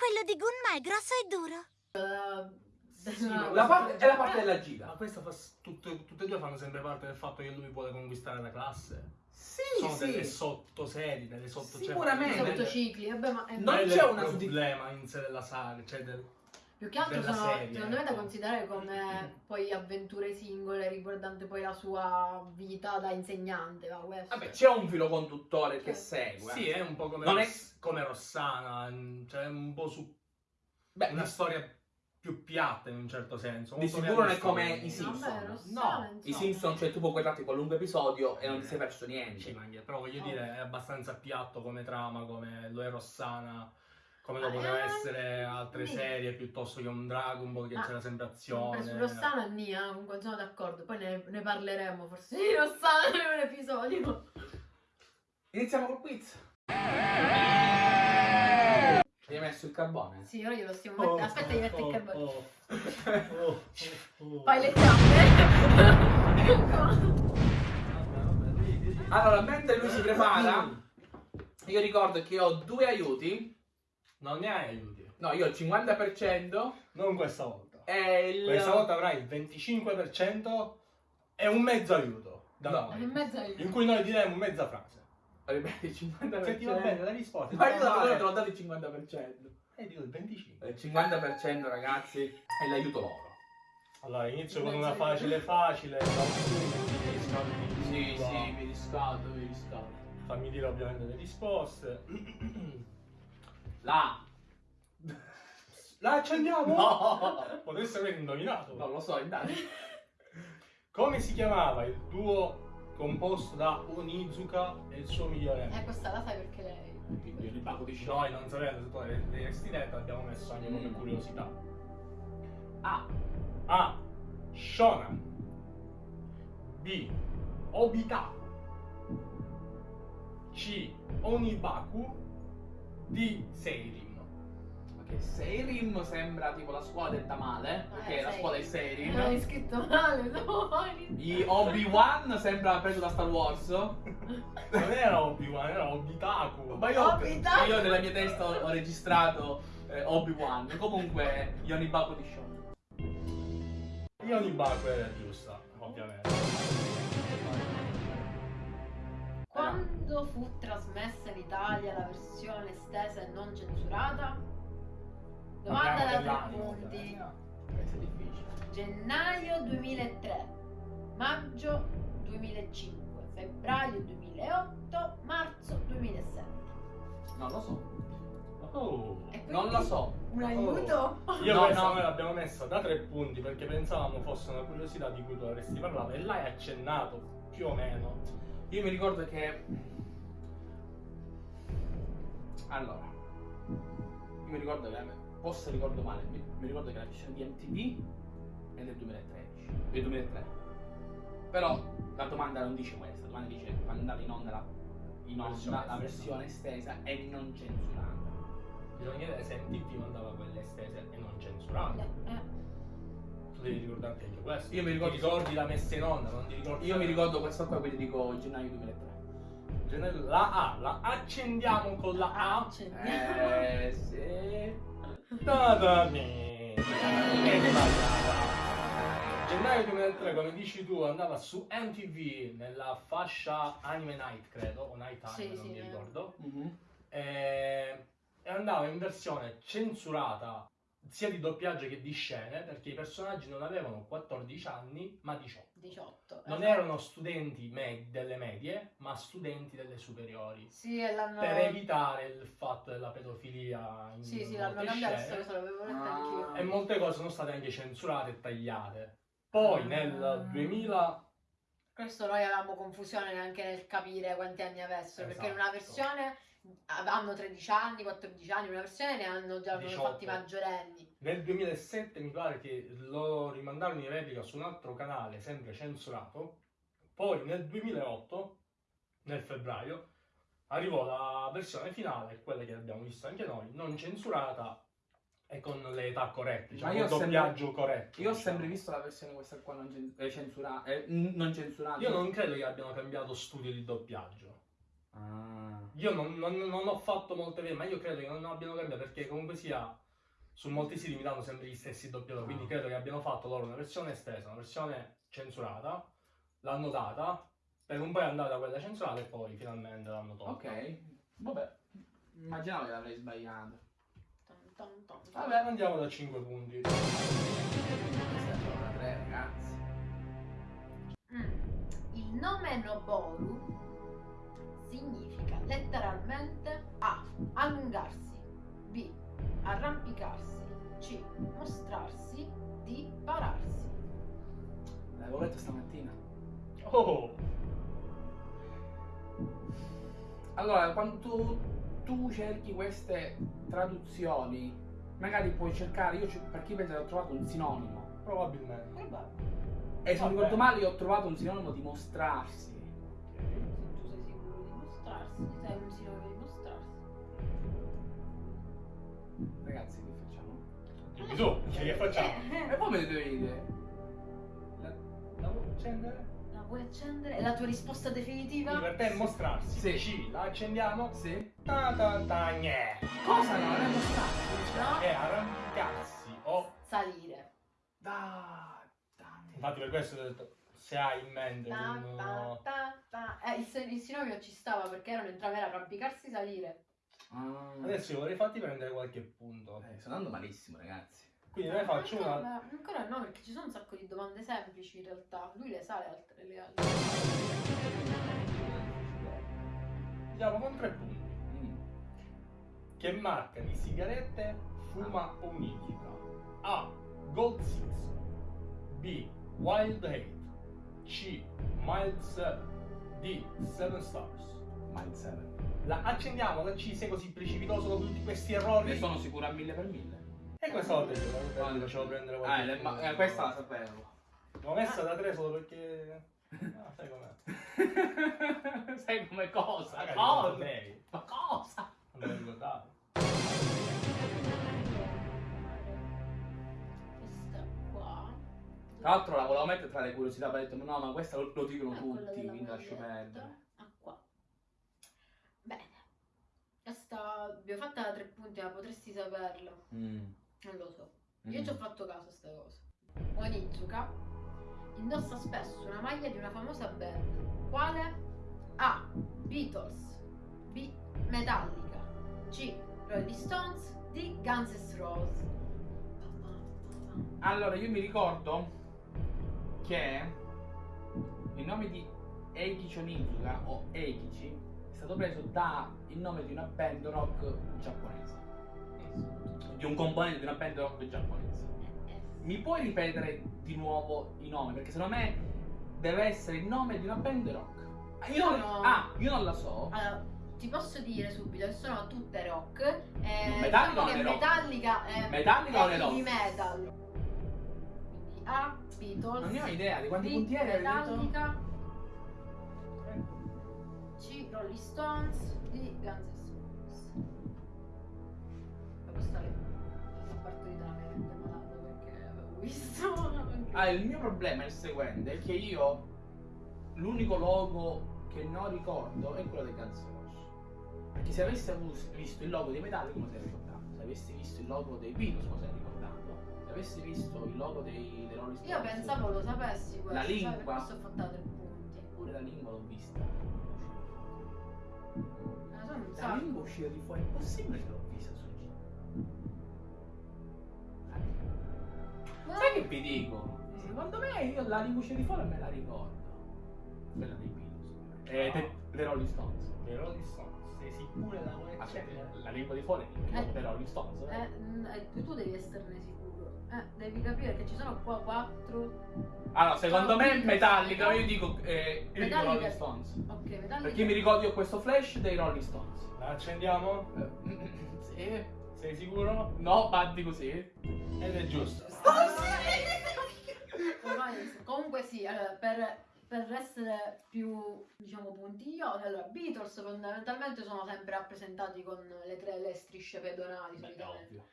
[SPEAKER 8] Quello di Gunma è grosso e duro.
[SPEAKER 1] Sì,
[SPEAKER 3] della-
[SPEAKER 1] ma
[SPEAKER 2] La parte- è la parte della
[SPEAKER 1] Ma
[SPEAKER 2] giga.
[SPEAKER 1] questa fa, tutte, tutte e due fanno sempre parte del fatto che lui vuole conquistare la classe.
[SPEAKER 2] Sì,
[SPEAKER 1] Sono delle
[SPEAKER 2] sì.
[SPEAKER 1] sottoserie, delle sotto...
[SPEAKER 2] Sicuramente.
[SPEAKER 3] Sottocicli. Vabbè, ma è-
[SPEAKER 2] Non c'è suddi-
[SPEAKER 1] problema in sé della saga, cioè del...
[SPEAKER 3] più che altro sono
[SPEAKER 1] serie,
[SPEAKER 3] secondo me da
[SPEAKER 1] ecco.
[SPEAKER 3] considerare come [LAUGHS] poi avventure singole riguardante poi la sua vita da insegnante. Va, questo.
[SPEAKER 2] Vabbè, c'è un filo conduttore che
[SPEAKER 3] Sì.
[SPEAKER 2] segue.
[SPEAKER 1] Sì, è un po' come,
[SPEAKER 2] Non è-
[SPEAKER 1] Ross- come Rossana, mm, cioè un po' su
[SPEAKER 2] Beh,
[SPEAKER 1] una storia più piatta in un certo senso.
[SPEAKER 2] Di sicuro non è come i Simpson.
[SPEAKER 1] No,
[SPEAKER 2] I. Simpson, cioè tu puoi guardarti qualunque episodio e non ti sei perso
[SPEAKER 1] Sì,
[SPEAKER 2] niente.
[SPEAKER 1] anche- però voglio
[SPEAKER 3] Oh.
[SPEAKER 1] dire, è abbastanza piatto come trama, come lo è Rossana, come
[SPEAKER 3] Ah,
[SPEAKER 1] lo poteva
[SPEAKER 3] eh,
[SPEAKER 1] essere altre serie piuttosto che un Dragon Ball che
[SPEAKER 3] Ah,
[SPEAKER 1] c'era sempre azione.
[SPEAKER 3] su Rossana Nia, comunque sono d'accordo. Poi ne, ne parleremo forse di Rossana [LAUGHS] in un episodio.
[SPEAKER 2] Iniziamo col quiz. Hai messo il carbone?
[SPEAKER 3] Sì, ora glielo stiamo
[SPEAKER 1] Oh,
[SPEAKER 3] mettendo. Aspetta, gli metto
[SPEAKER 1] oh,
[SPEAKER 3] il carbone.
[SPEAKER 1] oh, oh, oh.
[SPEAKER 3] Fai le zampe.
[SPEAKER 2] Allora, mentre lui si prepara, io ricordo che ho due aiuti.
[SPEAKER 1] Non ne hai aiuti.
[SPEAKER 2] No, io ho il 50%
[SPEAKER 1] Non questa volta.
[SPEAKER 2] e il...
[SPEAKER 1] Questa volta avrai il 25% e un mezzo aiuto. Da
[SPEAKER 2] No.
[SPEAKER 3] In
[SPEAKER 1] noi.
[SPEAKER 3] mezzo ai...
[SPEAKER 1] In cui noi diremo mezza frase.
[SPEAKER 2] Ripeti, il 50%.
[SPEAKER 1] Se ti va bene la risposta.
[SPEAKER 2] Ma io te l'ho dato il 50%.
[SPEAKER 1] E dico il 25.
[SPEAKER 2] Il 50% ragazzi è l'aiuto loro.
[SPEAKER 1] Allora, inizio con una
[SPEAKER 3] aiuto.
[SPEAKER 1] facile facile.
[SPEAKER 2] Sì, sì, mi riscaldo, mi riscaldo.
[SPEAKER 1] Fammi dire ovviamente le risposte. [CLEARS THROAT]
[SPEAKER 2] La.
[SPEAKER 1] La accendiamo?
[SPEAKER 2] No.
[SPEAKER 1] Potresti aver indovinato.
[SPEAKER 2] Non lo so, indaghi.
[SPEAKER 1] Come si chiamava il duo composto da Onizuka e il suo migliore amico?
[SPEAKER 3] Eh, questa la sai perché lei...
[SPEAKER 2] Io li pago di show.
[SPEAKER 1] Noi non sapendo se tu avresti detto abbiamo messo anche come
[SPEAKER 2] Mm.
[SPEAKER 1] curiosità.
[SPEAKER 2] A.
[SPEAKER 1] A. Shonan B. Obita C. Onibaku D. Seirin
[SPEAKER 2] Ok, Seirim sembra tipo la scuola del tamale, perché
[SPEAKER 3] Eh,
[SPEAKER 2] la
[SPEAKER 3] sei-
[SPEAKER 2] scuola è
[SPEAKER 3] Non
[SPEAKER 2] Seirim.
[SPEAKER 3] hai scritto male, no?
[SPEAKER 2] I Obi-Wan sembra preso da Star Wars.
[SPEAKER 1] Non era Obi-Wan, era Obitaku
[SPEAKER 2] Ma io,
[SPEAKER 3] Obi-Wan.
[SPEAKER 2] io nella mia testa ho, ho registrato eh, Obi-Wan. Comunque, Yonibaku di Sean.
[SPEAKER 1] Io Onibaku era giusta, ovviamente
[SPEAKER 3] Quando fu trasmessa in Italia la versione estesa e non censurata? Domanda da tre punti. Gennaio 2003, maggio 2005, febbraio 2008, marzo 2007.
[SPEAKER 2] Non lo so.
[SPEAKER 1] Oh.
[SPEAKER 2] Non lo so.
[SPEAKER 3] Un aiuto?
[SPEAKER 1] Io
[SPEAKER 2] No,
[SPEAKER 1] questa
[SPEAKER 2] no.
[SPEAKER 1] noi l'abbiamo messa da tre punti perché pensavamo fosse una curiosità di cui tu avresti parlato e l'hai accennato più o meno.
[SPEAKER 2] Io mi ricordo che. Allora. Io mi ricordo che. Forse ricordo male. Mi, mi ricordo che la versione di MTV è del 2013. Del 2003. Però la domanda non dice questa. La domanda dice quando andava in onda la, in onda
[SPEAKER 1] Versione
[SPEAKER 2] la
[SPEAKER 1] estesa.
[SPEAKER 2] versione estesa e non censurata.
[SPEAKER 1] Bisogna chiedere se MTV mandava quelle estese e non censurate.
[SPEAKER 3] Eh,
[SPEAKER 1] Tu devi ricordarti anche questo.
[SPEAKER 2] Io mi ricordo-
[SPEAKER 1] Ti ricordi la messa in onda, non ti ricordi.
[SPEAKER 2] Io mi ricordo questo qua, quindi dico gennaio 2003.
[SPEAKER 1] Gennaio- La A, la accendiamo con la A.
[SPEAKER 3] accendiamo.
[SPEAKER 2] Eh sì.
[SPEAKER 1] Da da me. Gennaio 2003, come dici tu, andava su MTV nella fascia Anime Night, credo, o Night Time,
[SPEAKER 3] Sì,
[SPEAKER 1] non
[SPEAKER 3] sì,
[SPEAKER 1] mi
[SPEAKER 3] eh.
[SPEAKER 1] ricordo.
[SPEAKER 2] Mhm.
[SPEAKER 1] e, e andava in versione censurata sia di doppiaggio che di scene perché i personaggi non avevano 14 anni ma 18.
[SPEAKER 3] 18.
[SPEAKER 1] Non
[SPEAKER 3] esatto.
[SPEAKER 1] erano studenti me- delle medie ma studenti delle superiori.
[SPEAKER 3] Sì, e l'hanno...
[SPEAKER 1] Per evitare il fatto della pedofilia in
[SPEAKER 3] Sì, sì, l'hanno cambiato,
[SPEAKER 1] scene.
[SPEAKER 3] questo l'avevo letto
[SPEAKER 2] Ah.
[SPEAKER 3] anch'io.
[SPEAKER 1] e molte cose sono state anche censurate e tagliate. Poi
[SPEAKER 3] Ah.
[SPEAKER 1] nel 2000
[SPEAKER 3] Questo noi avevamo confusione anche nel capire quanti anni avessero, perché in una
[SPEAKER 1] Esatto.
[SPEAKER 3] versione hanno 13 anni, 14 anni, una versione ne hanno già hanno
[SPEAKER 1] 18.
[SPEAKER 3] fatti maggiorenni.
[SPEAKER 1] Nel 2007 mi pare che lo rimandarono in replica su un altro canale, sempre censurato. Poi nel 2008, nel febbraio, arrivò la versione finale, quella che abbiamo visto anche noi, non censurata e con le età corrette, diciamo,
[SPEAKER 2] Ma io
[SPEAKER 1] il
[SPEAKER 2] ho sempre-
[SPEAKER 1] doppiaggio corretto.
[SPEAKER 2] Io ho
[SPEAKER 1] diciamo.
[SPEAKER 2] sempre visto la versione questa qua non, eh, censura- eh, non censurata.
[SPEAKER 1] Io non credo che abbiano cambiato studio di doppiaggio.
[SPEAKER 2] Ah.
[SPEAKER 1] Io non, non- non ho fatto molte vedere, ma io credo che non abbiano cambiato perché comunque sia su molti siti mi danno sempre gli stessi doppiatori, quindi
[SPEAKER 2] Ah.
[SPEAKER 1] credo che abbiano fatto loro una versione estesa, una versione censurata, l'hanno data, per un po' è andata quella censurata e poi finalmente l'hanno tolta.
[SPEAKER 2] Ok, vabbè. Immaginavo che l'avrei sbagliato.
[SPEAKER 1] Vabbè, andiamo da 5 punti.
[SPEAKER 2] Questa è la 3, ragazzi.
[SPEAKER 3] Mm. Il nome Noboru significa letteralmente A. Allungarsi B. Arrampicarsi C. Mostrarsi D. Pararsi
[SPEAKER 2] L'avevo letto stamattina.
[SPEAKER 1] Oh,
[SPEAKER 2] Allora, quando tu, tu cerchi queste traduzioni, magari puoi cercare, io perché io penso che ho trovato un sinonimo.
[SPEAKER 1] probabilmente.
[SPEAKER 2] E se non ricordo male io ho trovato un sinonimo di mostrarsi.
[SPEAKER 3] Mostrarsi, sei un sinonimo di mostrarsi.
[SPEAKER 2] Ragazzi, che facciamo?
[SPEAKER 1] Dimmi tu, che facciamo?
[SPEAKER 2] E poi me ne dovete dire.
[SPEAKER 1] La vuoi accendere?
[SPEAKER 3] No. vuoi accendere? È la tua risposta definitiva?
[SPEAKER 1] Per te è mostrarsi.
[SPEAKER 2] Sì.
[SPEAKER 1] C, la accendiamo.
[SPEAKER 2] Sì?
[SPEAKER 1] Ta ta ta gne.
[SPEAKER 2] Cosa no? Non è mostrato.
[SPEAKER 3] No?
[SPEAKER 1] È arrampicarsi o...
[SPEAKER 3] Salire.
[SPEAKER 2] Da.
[SPEAKER 1] Infatti per questo ho detto, se hai in mente
[SPEAKER 3] Ta, ta, ta, ta. Eh, il, il sinonimo ci stava perché erano entrambi era arrampicarsi salire.
[SPEAKER 2] Ah.
[SPEAKER 1] Adesso io vorrei farti prendere qualche punto.
[SPEAKER 2] Eh, sto andando malissimo, ragazzi.
[SPEAKER 1] Quindi ne faccio
[SPEAKER 3] Ancora-
[SPEAKER 1] una...
[SPEAKER 3] Ancora no, perché ci sono un sacco di domande semplici in realtà. Lui le sa le altre. Le altre.
[SPEAKER 1] Andiamo con tre punti.
[SPEAKER 2] Mm.
[SPEAKER 1] Che marca di sigarette fuma o nidica? A. Gold Six B. Wild Hate C. Mild 7 D. 7 Stars
[SPEAKER 2] Mind 7.
[SPEAKER 1] La accendiamo la C sei così precipitoso dopo tutti questi errori
[SPEAKER 2] Ne sono sicuro a mille per mille.
[SPEAKER 1] E questa volta io ti facevo prendere qualche
[SPEAKER 2] Ah, le- ma- eh, questa la sapevo.
[SPEAKER 1] L'ho messa da 3 solo perché... Ah, sai com'è? [LAUGHS]
[SPEAKER 2] Sai come cosa?
[SPEAKER 1] Magari.
[SPEAKER 2] Ma cosa?
[SPEAKER 1] Non me lo ricordavo.
[SPEAKER 2] Tra l'altro la volevo mettere tra le curiosità, poi ho detto no, ma questa lo, lo dicono
[SPEAKER 3] Ah,
[SPEAKER 2] tutti, quindi lascio perdere.
[SPEAKER 3] Ah, qua. Bene. Questa abbiamo fatta tre punti, ma potresti saperla.
[SPEAKER 2] Mm.
[SPEAKER 3] Non lo so. Io
[SPEAKER 2] Mm.
[SPEAKER 3] ci ho fatto caso a sta cosa. Onizuka indossa spesso una maglia di una famosa band. Quale? A. Beatles. B. Metallica. C. Rolling Stones. D. Guns N' Roses.
[SPEAKER 2] Allora, io mi ricordo che il nome di Eikichi Onizuka o Eikichi è stato preso dal nome di una band rock giapponese. Di un componente di una band rock giapponese. Mi puoi ripetere di nuovo i nomi? Perché secondo me deve essere il nome di una band rock. Ah, Io non,
[SPEAKER 3] Sono-
[SPEAKER 2] ah, io non la so.
[SPEAKER 3] Allora, ti posso dire subito che sono tutte rock. Eh,
[SPEAKER 2] Metallica
[SPEAKER 3] diciamo che
[SPEAKER 2] le rock?
[SPEAKER 3] Metallica è,
[SPEAKER 2] Metallica
[SPEAKER 3] è
[SPEAKER 2] le rock?
[SPEAKER 3] di metal. A. Beatles.
[SPEAKER 2] Non ne ho idea di quanti
[SPEAKER 3] B.
[SPEAKER 2] punti detto?
[SPEAKER 3] Metallica. C. Rolling Stones. D. Guns N' Roses. Ma questa è la partorita la mia mente malata perché avevo visto. [LAUGHS]
[SPEAKER 2] Ah, il mio problema è il seguente, è che io l'unico logo che non ricordo è quello del Guns N' Roses. Perché se avessi avuto- visto il logo dei Metallica come sei ricordato, se avessi visto il logo dei Beatles come sei ricordato, avessi visto il logo dei, dei Rolling Stones.
[SPEAKER 3] Io pensavo lo sapessi questo.
[SPEAKER 2] La lingua.
[SPEAKER 3] per questo ho fatto tre punti.
[SPEAKER 2] Pure la lingua l'ho vista.
[SPEAKER 3] Ne sono un
[SPEAKER 2] La lingua uscita di fuori, è possibile che l'ho vista sul giro. Sai che vi dico? Secondo me io la lingua uscita di fuori me la ricordo. Quella dei Beatles. E dei dei Rolling Stones.
[SPEAKER 1] dei Rolling Stones. Sei sicuro della
[SPEAKER 2] Aspetta, la lingua di fuori è
[SPEAKER 3] Eh.
[SPEAKER 2] dei Rolling Stones. eh?
[SPEAKER 3] Eh, eh, tu devi esserne sicuro. Eh, devi capire che ci sono qua quattro.
[SPEAKER 2] Allora, secondo me Metallica, io dico eh, io dico Rolling Stones.
[SPEAKER 3] Ok, Metallica.
[SPEAKER 2] Perché mi ricordo io questo flash dei Rolling Stones.
[SPEAKER 1] La accendiamo?
[SPEAKER 2] Eh, [CLEARS THROAT] sì.
[SPEAKER 1] Sei sicuro?
[SPEAKER 2] No, batti così.
[SPEAKER 1] Ed è giusto.
[SPEAKER 3] Ormai- [LAUGHS] Comunque sì, allora, per, per essere più, diciamo, puntigliosi, allora, Beatles fondamentalmente sono sempre rappresentati con le tre le strisce pedonali,
[SPEAKER 2] Beh,
[SPEAKER 3] solitamente.
[SPEAKER 2] ovvio.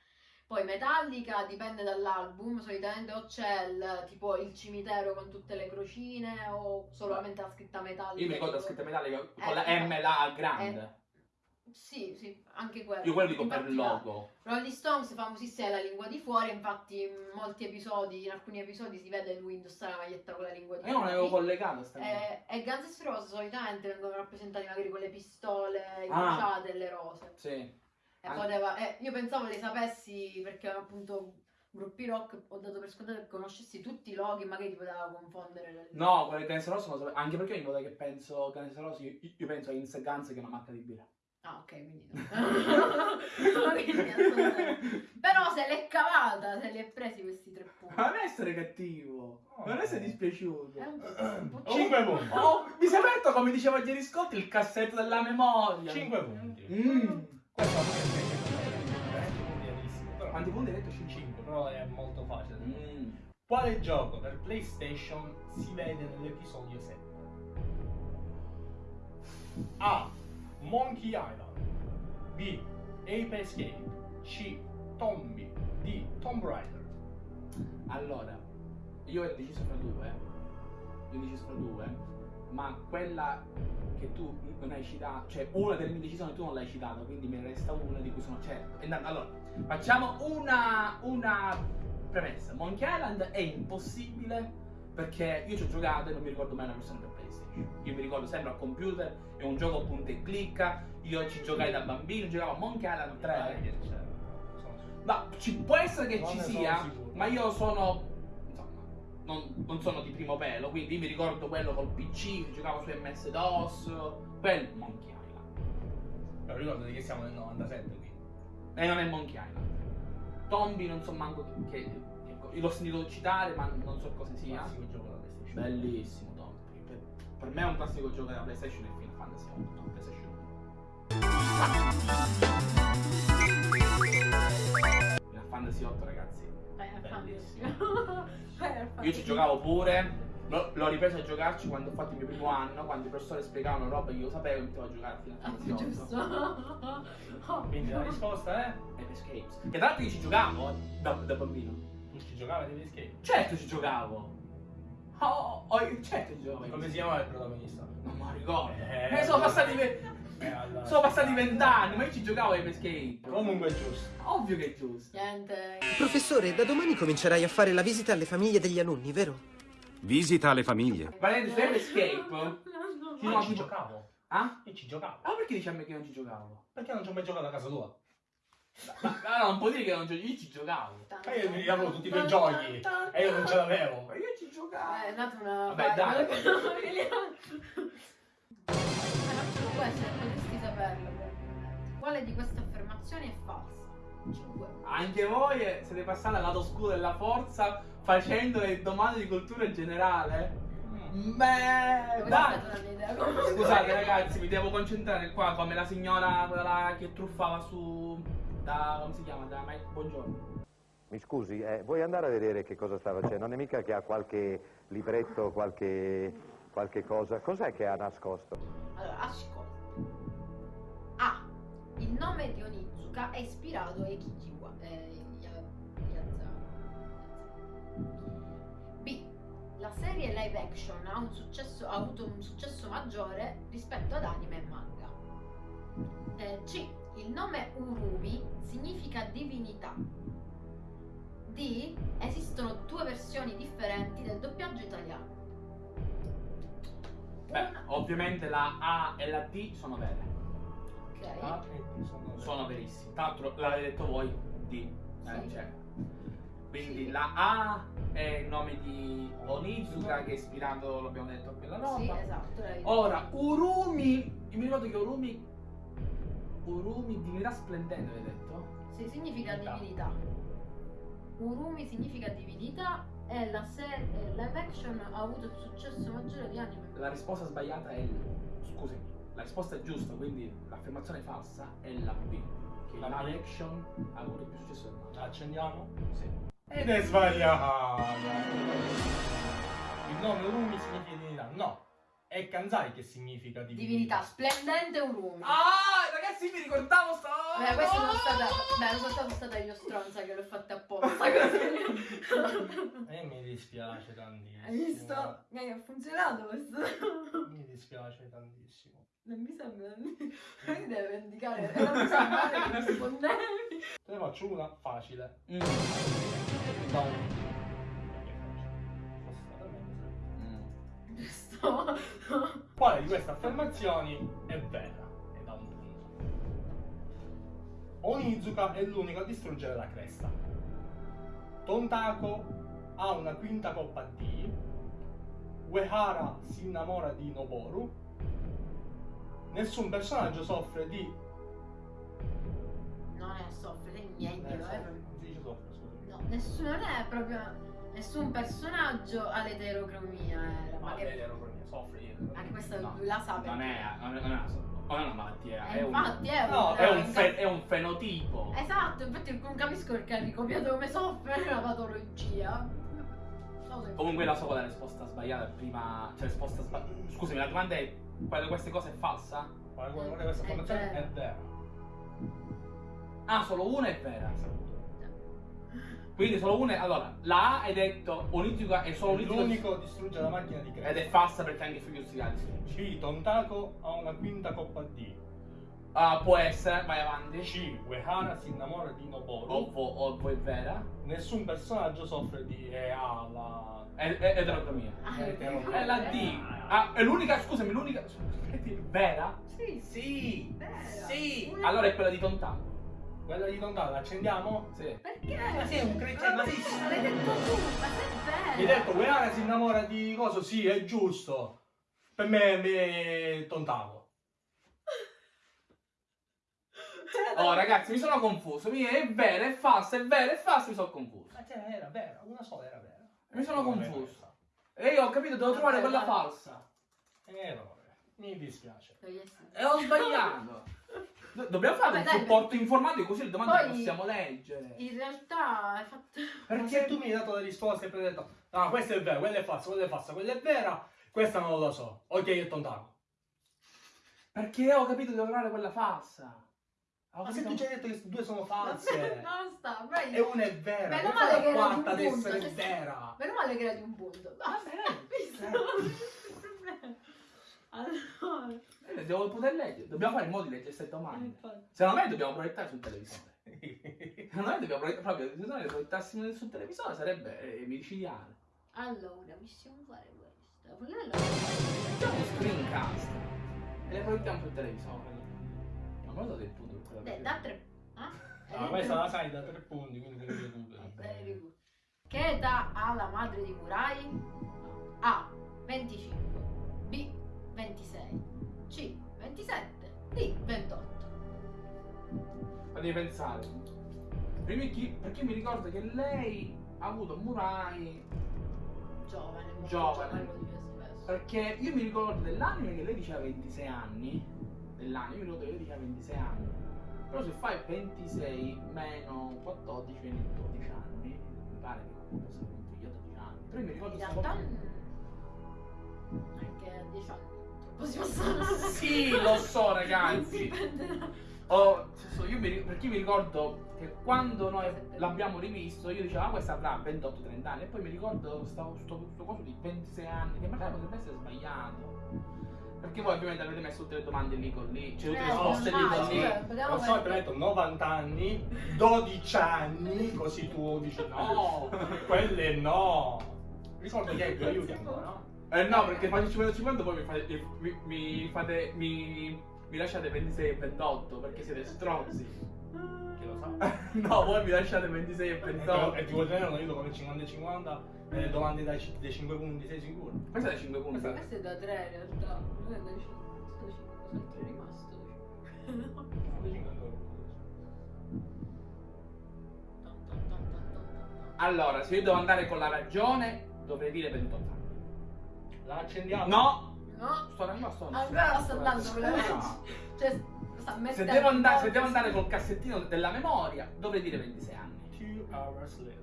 [SPEAKER 3] Poi Metallica dipende dall'album, solitamente o c'è il, tipo il cimitero con tutte le crocine o solamente la scritta Metallica.
[SPEAKER 2] Io mi ricordo la scritta metallica con
[SPEAKER 3] Eh,
[SPEAKER 2] la M la grande.
[SPEAKER 3] Sì, sì, anche quello.
[SPEAKER 2] Io quello dico per
[SPEAKER 3] Infatti la-
[SPEAKER 2] logo.
[SPEAKER 3] Rolling Stones, famosissima è la lingua di fuori, infatti in molti episodi, in alcuni episodi si vede lui indossare la maglietta con la lingua di
[SPEAKER 2] Ma io non
[SPEAKER 3] fuori.
[SPEAKER 2] avevo collegato sta.
[SPEAKER 3] Eh, e Guns N' Roses solitamente vengono rappresentati magari con le pistole
[SPEAKER 2] Ah.
[SPEAKER 3] incrociate e le rose.
[SPEAKER 2] Sì.
[SPEAKER 3] E poteva- eh, io pensavo le sapessi perché appunto gruppi rock ho dato per scontato che conoscessi tutti i loghi, magari ti poteva confondere. le-
[SPEAKER 2] No, quelle Guns N' sapevo. Anche perché ogni volta che penso Guns N' io, io penso a Insta Guns che è una marca di birra.
[SPEAKER 3] Ah, ok, quindi no. [LAUGHS] Però se l'è cavata, se li è presi questi tre punti.
[SPEAKER 2] Ma non essere cattivo. Non essere dispiaciuto.
[SPEAKER 3] È un po', un po'
[SPEAKER 1] 5 punti.
[SPEAKER 2] Oh, mi sei aperto, come diceva ieri Scott, il cassetto della memoria.
[SPEAKER 1] 5 punti.
[SPEAKER 2] Mm.
[SPEAKER 1] Questa è puntiatissimo. Però
[SPEAKER 2] hai detto? 5.
[SPEAKER 1] 5, però è molto facile.
[SPEAKER 2] Mm.
[SPEAKER 1] Quale gioco per PlayStation si vede nell'episodio 7? A. Monkey Island B. Ape Escape C. Tombi D. Tomb Raider
[SPEAKER 2] Allora, io ho deciso fra due. gli 11 sopra 2, ma quella che tu non hai citato, cioè una delle mie decisioni tu non l'hai citata, quindi me ne resta una di cui sono certo. E allora, facciamo una, una premessa. Monkey Island è impossibile perché io ci ho giocato e non mi ricordo mai una versione per PlayStation. Io mi ricordo sempre al computer, è un gioco punta e clicca, io ci giocai da bambino, giocavo a Monkey Island 3.
[SPEAKER 1] Dai, che c'è. Sono sicuro.
[SPEAKER 2] Ma ci può essere che
[SPEAKER 1] Non
[SPEAKER 2] ci sia, ma io sono. Non, non sono di primo pelo, quindi mi ricordo quello col PC, che giocavo su MS-DOS, quel Monkey Island.
[SPEAKER 1] Però ricordati che siamo nel 97 qui.
[SPEAKER 2] E non è Monkey Island. Tombi non so manco che. che- che- l'ho sentito citare, ma non so cosa sia.
[SPEAKER 1] Classico gioco da PlayStation.
[SPEAKER 2] Bellissimo Tombi. Per, per me è un classico gioco della PlayStation e Final Fantasy 8, PlayStation 1. Final Fantasy 8 ragazzi.
[SPEAKER 3] Final
[SPEAKER 2] Bellissimo. [LAUGHS] Io ci giocavo pure. L'ho, l'ho ripreso a giocarci quando ho fatto il mio primo anno, quando i professori spiegavano roba che io sapevo e mi mettevo a giocare fino a
[SPEAKER 3] Ah,
[SPEAKER 2] Fantasy 8.
[SPEAKER 3] giusto. [LAUGHS]
[SPEAKER 1] Quindi la risposta è...
[SPEAKER 2] Ed Escapes. Che tra l'altro io ci giocavo da, da bambino.
[SPEAKER 1] Tu ci giocavi di Escape.
[SPEAKER 2] Certo ci giocavo. Oh, oh, certo ci giocavo.
[SPEAKER 1] Come si chiamava il protagonista?
[SPEAKER 2] Non me lo ricordo.
[SPEAKER 1] Eh,
[SPEAKER 2] Eh, sono passati
[SPEAKER 1] allora-
[SPEAKER 2] sono passati vent'anni, ma io ci giocavo a Ape Escape.
[SPEAKER 1] Comunque è giusto.
[SPEAKER 2] Ovvio che è giusto.
[SPEAKER 3] Niente.
[SPEAKER 9] Professore, da domani comincerai a fare la visita alle famiglie degli alunni, vero?
[SPEAKER 7] Visita alle famiglie.
[SPEAKER 2] Su Ape Escape. Sì,
[SPEAKER 1] Io
[SPEAKER 2] no,
[SPEAKER 1] ci giocavo.
[SPEAKER 2] Ah?
[SPEAKER 1] Io ci giocavo.
[SPEAKER 2] Ah, perché dici a me che non ci giocavo?
[SPEAKER 1] Perché non ci ho mai giocato a casa tua?
[SPEAKER 2] Ma no, non può dire che non ci io ci giocavo.
[SPEAKER 1] Ma io mi avevo tutti quei giochi e io non ce l'avevo.
[SPEAKER 2] Ma io ci giocavo.
[SPEAKER 3] Eh, è nata una.
[SPEAKER 2] Vabbè, dai. [LAUGHS] [LAUGHS]
[SPEAKER 3] Quale di queste affermazioni è falsa? 5.
[SPEAKER 2] Anche voi eh, siete passati al lato oscuro della forza facendo le domande di cultura generale? Beh,
[SPEAKER 3] Questa è
[SPEAKER 2] dai! Scusate ragazzi, mi devo concentrare qua come la signora quella là che truffava su... da... come si chiama? Da Mike Buongiorno.
[SPEAKER 10] Mi scusi, eh, vuoi andare a vedere che cosa sta facendo? Non è mica che ha qualche libretto, qualche, qualche cosa. Cos'è che ha nascosto?
[SPEAKER 3] Onizuka è ispirato a Ekijiwa. Eh, B. La serie live action ha, successo- ha avuto un successo maggiore rispetto ad anime e manga. Eh, C. Il nome Urumi significa divinità. D. Esistono due versioni differenti del doppiaggio italiano.
[SPEAKER 2] Beh, ovviamente la A e la D sono vere.
[SPEAKER 3] Ok.
[SPEAKER 1] Ah, sono-
[SPEAKER 2] Sono verissime. Tra l'altro l'avete detto voi, D. Eh,
[SPEAKER 3] Sì.
[SPEAKER 2] cioè. Quindi
[SPEAKER 3] Sì.
[SPEAKER 2] la A è il nome di Onizuka che è ispirato, l'abbiamo detto, a quella roba.
[SPEAKER 3] Sì, esatto.
[SPEAKER 2] Ora, Urumi, io mi ricordo che Urumi, Urumi, divinità splendente, avete detto?
[SPEAKER 3] Sì, significa
[SPEAKER 1] Divinità.
[SPEAKER 3] Urumi significa divinità e la serie live action ha avuto il successo maggiore di anime.
[SPEAKER 2] La risposta sbagliata è il... La risposta è giusta, quindi l'affermazione falsa è la B. Che
[SPEAKER 1] La
[SPEAKER 2] live action ha avuto più successo del manga.
[SPEAKER 1] Accendiamo?
[SPEAKER 2] Sì.
[SPEAKER 1] Ed è sbagliata. Il nome Urumi significa divinità. No, è Kanzai che significa
[SPEAKER 3] Divinità,
[SPEAKER 1] divinità.
[SPEAKER 3] splendente Urumi.
[SPEAKER 2] Ah, ragazzi, mi ricordavo sta...
[SPEAKER 3] Beh, questa sono stata. Beh, sono stata stata io stronza che l'ho fatta apposta così.
[SPEAKER 1] E mi dispiace tantissimo.
[SPEAKER 3] Hai visto? Mi ha funzionato questo.
[SPEAKER 1] Mi dispiace tantissimo.
[SPEAKER 3] Non mi sembra. [LAUGHS] Mi deve vendicare. [LAUGHS] Non mi sembra che rispondevi.
[SPEAKER 1] Te ne faccio una facile.
[SPEAKER 2] Mm.
[SPEAKER 1] Da un... Fosse stata meglio.
[SPEAKER 2] Mm.
[SPEAKER 3] Giusto.
[SPEAKER 1] Quale di queste affermazioni è vera? E da un punto. Onizuka è l'unico a distruggere la cresta. Tontako ha una quinta coppa D. Uehara si innamora di Noboru. Nessun personaggio soffre di...
[SPEAKER 3] Non è soffre niente,
[SPEAKER 1] Eh, soffre, non si dice soffre, scusami.
[SPEAKER 3] No, nessuno non è proprio. Nessun personaggio ha l'eterocromia. Era, ma che,
[SPEAKER 1] che ero con mia, soffre io.
[SPEAKER 3] anche questa
[SPEAKER 2] No,
[SPEAKER 3] lui la sa
[SPEAKER 2] Non è, non è, non è una, non è una malattia,
[SPEAKER 3] Eh,
[SPEAKER 2] è, un,
[SPEAKER 3] infatti è un,
[SPEAKER 1] No,
[SPEAKER 2] è, un
[SPEAKER 3] un-
[SPEAKER 2] fe- è un fenotipo.
[SPEAKER 3] Esatto, infatti non capisco perché ha ricopiato come soffre una patologia.
[SPEAKER 2] Comunque la è la risposta sbagliata prima. Cioè risposta sbagliata. Scusami, la domanda è quale di queste cose è falsa?
[SPEAKER 1] Quale quale di queste
[SPEAKER 3] È
[SPEAKER 1] affermazioni
[SPEAKER 3] vera.
[SPEAKER 1] è vera?
[SPEAKER 2] Ah, solo una è vera. Quindi solo una. Allora, la A hai detto Onizuka è solo Onizuka.
[SPEAKER 1] L'unico distrugge la macchina di
[SPEAKER 2] Ed
[SPEAKER 1] Cresta.
[SPEAKER 2] è falsa perché anche Fuyutsu si distrugge.
[SPEAKER 1] B. Tontaco ha una quinta coppa D.
[SPEAKER 2] Ah, può essere, vai avanti.
[SPEAKER 1] C. Uehara si innamora di Noboru.
[SPEAKER 2] O, vo- o poi è vera.
[SPEAKER 1] Nessun personaggio soffre di e ha la
[SPEAKER 2] È, è eterotomia.
[SPEAKER 3] Ah,
[SPEAKER 1] è
[SPEAKER 2] È la D. Ah, è l'unica, scusami, l'unica. Vera?
[SPEAKER 3] Sì,
[SPEAKER 2] Sì.
[SPEAKER 3] vera.
[SPEAKER 2] Sì. Allora è quella di Tontano.
[SPEAKER 1] Quella di Tontaco, l'accendiamo?
[SPEAKER 2] Sì.
[SPEAKER 3] Perché?
[SPEAKER 1] Ma sei un cretino, ma sei-
[SPEAKER 3] Ma l'hai detto tu, ma sei
[SPEAKER 1] Mi hai
[SPEAKER 3] vero.
[SPEAKER 1] detto Uehara si innamora di cosa? Sì, è giusto. Per me, me Tontaco.
[SPEAKER 2] Oh ragazzi, mi sono confuso. Mi è vera, è falsa, è vera, è falsa, mi sono confuso.
[SPEAKER 1] Ma cioè, era vera, una sola era vera.
[SPEAKER 2] Mi sono confuso. E io ho capito, devo trovare
[SPEAKER 3] Vabbè,
[SPEAKER 2] quella falsa.
[SPEAKER 1] Errore. Mi dispiace.
[SPEAKER 2] E ho sbagliato. [LAUGHS] Do- dobbiamo fare
[SPEAKER 3] Vabbè,
[SPEAKER 2] un
[SPEAKER 3] dai,
[SPEAKER 2] supporto informatico così le domande le
[SPEAKER 3] Poi-
[SPEAKER 2] possiamo leggere.
[SPEAKER 3] In realtà hai fatto...
[SPEAKER 1] Perché tu mi hai dato le risposte e poi hai detto, ah, questa è vera, quella è falsa, quella è falsa, quella è vera, questa non lo so. Ok, è Tontaco.
[SPEAKER 2] Perché ho capito di devo trovare quella falsa. Ho
[SPEAKER 1] Ma se tu ci hai detto che due sono false [LAUGHS]
[SPEAKER 3] Basta, vai.
[SPEAKER 1] e una è vera,
[SPEAKER 3] Meno male che era di un punto,
[SPEAKER 1] essere
[SPEAKER 3] cioè-
[SPEAKER 1] vera?
[SPEAKER 3] Meno male che era di un punto. Basta. [LAUGHS] Visto? [LAUGHS] Allora...
[SPEAKER 2] Eh, Devo poter leggere. Dobbiamo fare in modo di leggere queste domande.
[SPEAKER 3] infatti.
[SPEAKER 2] Secondo me dobbiamo proiettare sul televisore. Secondo me dobbiamo proiettare proprio. Se noi le proiettassimo sul televisore sarebbe eh, micidiale.
[SPEAKER 3] Allora, possiamo fare questo. Perché
[SPEAKER 2] Facciamo un screencast e le proiettiamo sul televisore. Ma me lo so che-
[SPEAKER 3] da tre. Ah?
[SPEAKER 1] Ah, questa la sai da tre punti, quindi recuperi.
[SPEAKER 3] Very good. Che età ha la madre di Murai? A. 25 B. 26 C. 27 D. 28
[SPEAKER 2] Ma devi pensare. Chi, perché mi ricordo che lei ha avuto Murai.
[SPEAKER 3] Giovane,
[SPEAKER 2] Giovane.
[SPEAKER 3] spesso.
[SPEAKER 2] Perché io mi ricordo dell'anime che lei diceva 26 anni. Dell'anime, io mi ricordo che lei diceva 26 anni. Però se fai 26 meno 14 vieni 12 anni. Mi pare che comunque sia un figlio 12 anni. Però io mi ricordo
[SPEAKER 3] In realtà mm, anche a 10 anni si possono
[SPEAKER 2] Sì, lo so [LAUGHS] ragazzi. Oh, so- io mi, perché io mi ricordo che quando noi l'abbiamo rivisto, io dicevo, ah, questa avrà 28-30 anni, e poi mi ricordo sto, sto, sto coso di 26 anni, che magari potrebbe essere sbagliato. Perché voi ovviamente avete messo tutte le domande lì con lì, c'è tutte le
[SPEAKER 3] Eh,
[SPEAKER 2] risposte lì con lì.
[SPEAKER 3] vediamo
[SPEAKER 1] Lo so,
[SPEAKER 3] perché-
[SPEAKER 1] ho detto 90 anni, 12 anni, così tu dici no, [LAUGHS] quelle no. Ricordo che ti aiuti ancora, no?
[SPEAKER 2] Eh no, perché faccio 50-50 poi mi fate, mi, mi fate, mi, mi lasciate 26 e 28, perché siete strozzi.
[SPEAKER 1] Chi lo sa? [LAUGHS]
[SPEAKER 2] no, voi mi lasciate 26 e
[SPEAKER 1] E
[SPEAKER 2] 28.
[SPEAKER 1] ti vuoi tenere un aiuto come 50 e 50, eh, domande dai, ci- dai 5 punti, sei sicuro?
[SPEAKER 2] Questa è da 5 punti.
[SPEAKER 1] Questa-
[SPEAKER 3] Questo è da 3 in realtà, non è da 5, sto 5, cos'altro è rimasto?
[SPEAKER 1] Dai 5 ancora. [LAUGHS]
[SPEAKER 2] Allora, se io devo andare con la ragione, dovrei dire 28 anni.
[SPEAKER 1] La accendiamo?
[SPEAKER 2] No!
[SPEAKER 3] No,
[SPEAKER 2] Sto rimasto
[SPEAKER 3] ancora sto andando con la legge. Cioè, sta
[SPEAKER 2] Se
[SPEAKER 3] mettendo
[SPEAKER 2] devo, andare, se devo andare col cassettino della memoria, dovrei dire 26 anni.
[SPEAKER 1] Two hours later.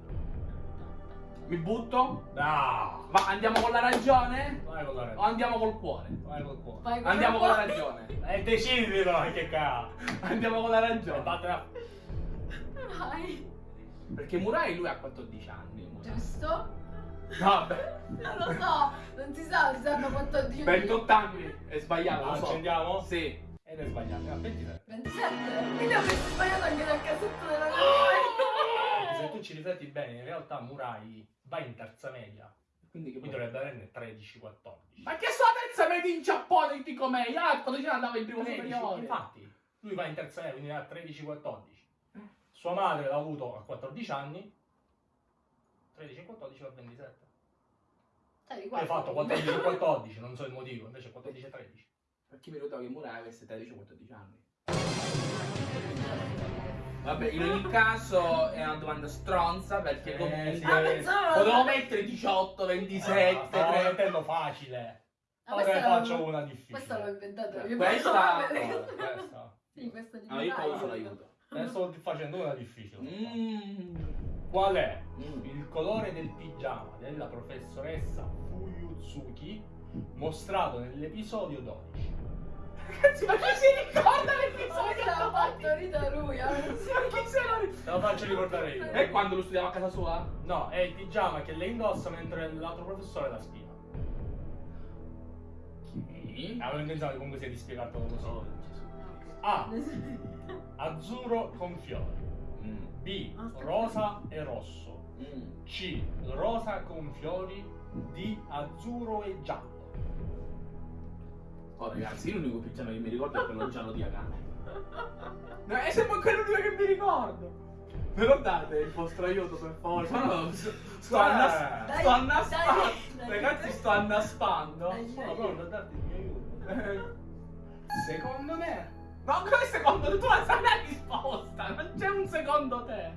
[SPEAKER 2] Mi butto?
[SPEAKER 1] No!
[SPEAKER 2] Va, andiamo con la ragione?
[SPEAKER 1] Vai con la
[SPEAKER 2] O
[SPEAKER 1] ragione.
[SPEAKER 2] andiamo col cuore?
[SPEAKER 1] Vai col cuore.
[SPEAKER 3] Vai
[SPEAKER 2] Andiamo con la ragione.
[SPEAKER 1] E decidilo, che cazzo!
[SPEAKER 2] Andiamo con la ragione.
[SPEAKER 1] vattene
[SPEAKER 3] Vai,
[SPEAKER 2] Perché Murai lui ha 14 anni. Murai.
[SPEAKER 3] giusto?
[SPEAKER 2] Vabbè.
[SPEAKER 3] Non lo so, non si sa, si sanno 14
[SPEAKER 2] 28 anni. È sbagliato, lo so.
[SPEAKER 1] accendiamo?
[SPEAKER 2] Sì.
[SPEAKER 1] Ed è sbagliato, era 23.
[SPEAKER 3] 27? Quindi avresti sbagliato anche dal cassetto della
[SPEAKER 1] Ah!
[SPEAKER 3] memoria.
[SPEAKER 1] Se tu ci rifletti bene, in realtà Murai va in terza media.
[SPEAKER 2] Quindi che
[SPEAKER 1] Quindi dovrebbe averne 13-14.
[SPEAKER 2] Ma che sua terza media in Giappone di come? Ah, quando c'era andava in primo
[SPEAKER 1] 13,
[SPEAKER 2] superiore.
[SPEAKER 1] infatti, lui va in terza media, quindi ha 13-14. Sua madre l'ha avuto a 14 anni. 13-14 va a 27.
[SPEAKER 3] Sai,
[SPEAKER 1] Tu hai fatto 14-14, non so il motivo, invece 14-13.
[SPEAKER 2] Perché mi ricordavo che Murai avesse 13-14 anni. Vabbè, in ogni caso è una domanda stronza perché
[SPEAKER 1] Eh,
[SPEAKER 2] comunque
[SPEAKER 1] sì,
[SPEAKER 3] Ah,
[SPEAKER 1] eh,
[SPEAKER 2] potevo mettere 18, 27,
[SPEAKER 1] Ah, stavo
[SPEAKER 2] 3.
[SPEAKER 1] mettendo facile.
[SPEAKER 3] Ah,
[SPEAKER 1] Ora
[SPEAKER 3] questa
[SPEAKER 1] ne faccio
[SPEAKER 3] l'avevo-
[SPEAKER 1] una difficile.
[SPEAKER 3] Questa l'ho inventata io.
[SPEAKER 2] Questa-
[SPEAKER 1] Eh, questa.
[SPEAKER 3] Sì, questa di
[SPEAKER 2] No, io poi uso l'aiuto.
[SPEAKER 1] Ne sto facendo una difficile.
[SPEAKER 2] Mm.
[SPEAKER 1] Qual è
[SPEAKER 2] Mm.
[SPEAKER 1] il colore del pigiama della professoressa Fuyutsuki mostrato nell'episodio 12?
[SPEAKER 2] Ragazzi, ma chi si ricorda l'episodio?
[SPEAKER 3] se l'ha partorita lui, eh.
[SPEAKER 2] Ma chi se lo ricorda?
[SPEAKER 1] Te lo faccio ricordare io.
[SPEAKER 2] E quando lo studiava a casa sua?
[SPEAKER 1] No, è il pigiama che lei indossa mentre l'altro professore la spiega.
[SPEAKER 2] Ok.
[SPEAKER 1] Avevo intenzione comunque sia di spiegartelo così. A. [LAUGHS] Azzurro con fiori.
[SPEAKER 2] Mm.
[SPEAKER 1] B.
[SPEAKER 3] Aspetta.
[SPEAKER 1] Rosa e rosso.
[SPEAKER 2] Mm.
[SPEAKER 1] C. Rosa con fiori. D. Azzurro e giallo.
[SPEAKER 2] Oh ragazzi, io l'unico pigiama che mi ricordo è quello giallo di Akane. No, è sempre quello l'unico che mi ricordo. Me lo date il vostro aiuto per favore? No, no, sto, sto, annaspando. Ragazzi, sto annaspando.
[SPEAKER 1] Pronto a darti il mio aiuto. [LAUGHS]
[SPEAKER 2] Secondo me. No, come secondo te? Tu la sai la risposta. Non c'è un secondo te.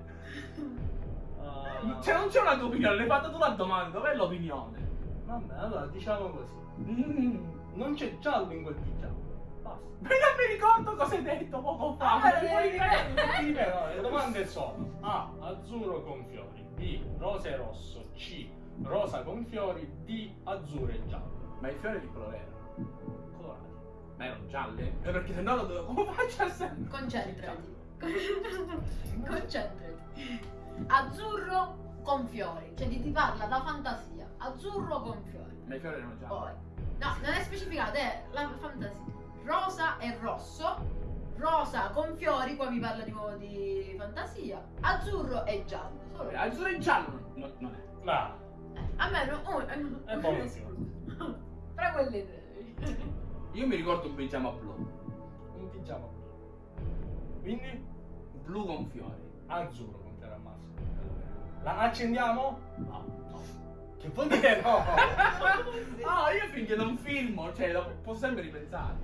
[SPEAKER 1] Ah,
[SPEAKER 2] Cioè, non c'è una tua opinione. L'hai fatta tu la domanda. Dov'è l'opinione?
[SPEAKER 1] Vabbè, allora diciamo così.
[SPEAKER 2] Mm.
[SPEAKER 1] Non c'è giallo in quel pigiama. Basta.
[SPEAKER 2] Ma [LAUGHS] non mi ricordo cosa hai detto poco fa.
[SPEAKER 3] Ah,
[SPEAKER 2] Me lo
[SPEAKER 3] eh,
[SPEAKER 2] puoi
[SPEAKER 3] eh,
[SPEAKER 2] ripetere?
[SPEAKER 1] Ripeto, le domande sono A. Azzurro con fiori. B. Rosa e rosso. C. Rosa con fiori. D. Azzurro e giallo.
[SPEAKER 2] Ma i fiori di colore erano?
[SPEAKER 1] Colorati.
[SPEAKER 2] Ma erano gialle? Eh, perché sennò lo dovevo. Come faccio a sapere?
[SPEAKER 3] Concentrati. Concentrati. Azzurro con fiori. Cioè ti, ti parla da fantasia. Azzurro con fiori.
[SPEAKER 2] Ma i fiori erano gialli.
[SPEAKER 3] Poi. No, non è specificato, è la fantasia. Rosa e rosso. Rosa con fiori, qua mi parla di nuovo di fantasia. Azzurro e giallo. Solo.
[SPEAKER 2] Eh, Azzurro e giallo no, non è.
[SPEAKER 1] Ma
[SPEAKER 3] Eh, a me no, oh, eh,
[SPEAKER 1] è buonissimo.
[SPEAKER 3] Tra [LAUGHS] quelle tre. [LAUGHS]
[SPEAKER 2] Io mi ricordo un pigiama blu.
[SPEAKER 1] Un pigiama blu. Quindi
[SPEAKER 2] Blu con fiori.
[SPEAKER 1] azzurro con fiori al massimo. La accendiamo?
[SPEAKER 2] No.
[SPEAKER 1] Che vuol dire no? [LAUGHS]
[SPEAKER 2] Ah, io finché non filmo, cioè, lo posso sempre ripensare.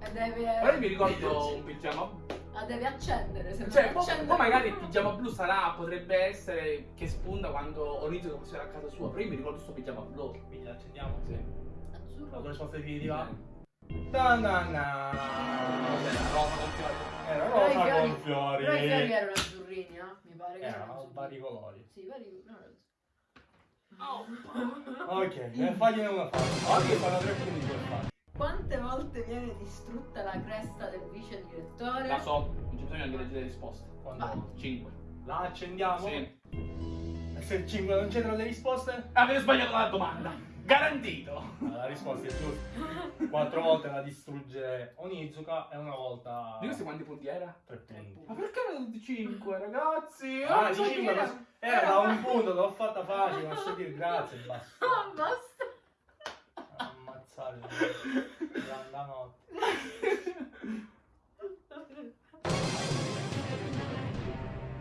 [SPEAKER 3] E deve.
[SPEAKER 2] Però io mi ricordo [LAUGHS] un pigiama
[SPEAKER 3] La deve accendere. Se
[SPEAKER 2] Cioè,
[SPEAKER 3] non
[SPEAKER 2] poi,
[SPEAKER 3] accende-
[SPEAKER 2] poi magari il pigiama blu sarà, potrebbe essere che spunta quando Onizio che fosse a casa sua. Però io mi ricordo questo pigiama blu.
[SPEAKER 1] Quindi accendiamo?
[SPEAKER 2] Sì.
[SPEAKER 1] La
[SPEAKER 3] Azzurro.
[SPEAKER 1] tua risposta definitiva?
[SPEAKER 2] Sì.
[SPEAKER 1] Na na na.
[SPEAKER 2] Cos'era? Rosa con fiori.
[SPEAKER 1] Era rosa con fiori.
[SPEAKER 3] Però i fiori erano azzurrini, eh? Mi pare che
[SPEAKER 1] Erano
[SPEAKER 3] azzurrini.
[SPEAKER 1] vari colori.
[SPEAKER 3] Sì, vari. No, no.
[SPEAKER 1] Ok, eh, fagliene una faccia. Oggi fanno tre punti per fare.
[SPEAKER 3] Quante volte viene distrutta la cresta del vice direttore?
[SPEAKER 2] La so, non c'è bisogno di leggere le risposte.
[SPEAKER 1] Quando
[SPEAKER 2] 5.
[SPEAKER 1] la accendiamo?
[SPEAKER 2] Sì.
[SPEAKER 1] E se il 5 non c'entra le risposte?
[SPEAKER 2] Avete sbagliato la domanda. Garantito.
[SPEAKER 1] Ah, La risposta è giusta. Quattro volte la distrugge Onizuka e una volta
[SPEAKER 2] Di questi quanti punti era?
[SPEAKER 1] tre punti.
[SPEAKER 2] Ma perché tutti 5, ragazzi?
[SPEAKER 1] Ah,
[SPEAKER 2] non
[SPEAKER 1] di
[SPEAKER 2] so chi
[SPEAKER 1] cinque,
[SPEAKER 2] era.
[SPEAKER 1] era da un punto, l'ho fatta facile, non so dire grazie, basta.
[SPEAKER 3] Ah, basta.
[SPEAKER 1] Ammazzare la notte.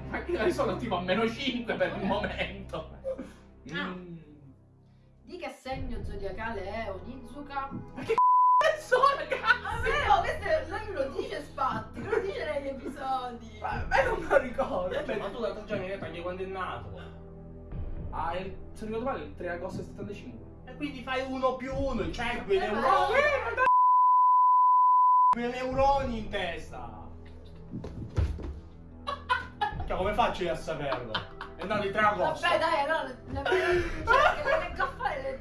[SPEAKER 2] Ma che io sono tipo a meno 5 per il momento.
[SPEAKER 3] Ah.
[SPEAKER 2] Mm.
[SPEAKER 3] Di che segno zodiacale è Onizuka?
[SPEAKER 2] So,
[SPEAKER 3] Ah,
[SPEAKER 2] ragazzi!
[SPEAKER 3] vero, questo è- lui lo dice Spatti, lo dice negli episodi.
[SPEAKER 2] Ma me non me lo ricordo.
[SPEAKER 1] Cioè, ma tu l'altro giorno mi hai detto anche quando è nato.
[SPEAKER 2] Ah, il, se non ricordo male, il 3 agosto del 75.
[SPEAKER 1] E quindi fai uno più uno, cioè quei
[SPEAKER 3] Eh, ma-
[SPEAKER 1] neuroni. Quei neuroni in testa. Cioè, come faccio io a saperlo? È nato il 3 agosto.
[SPEAKER 3] Vabbè, dai, allora le,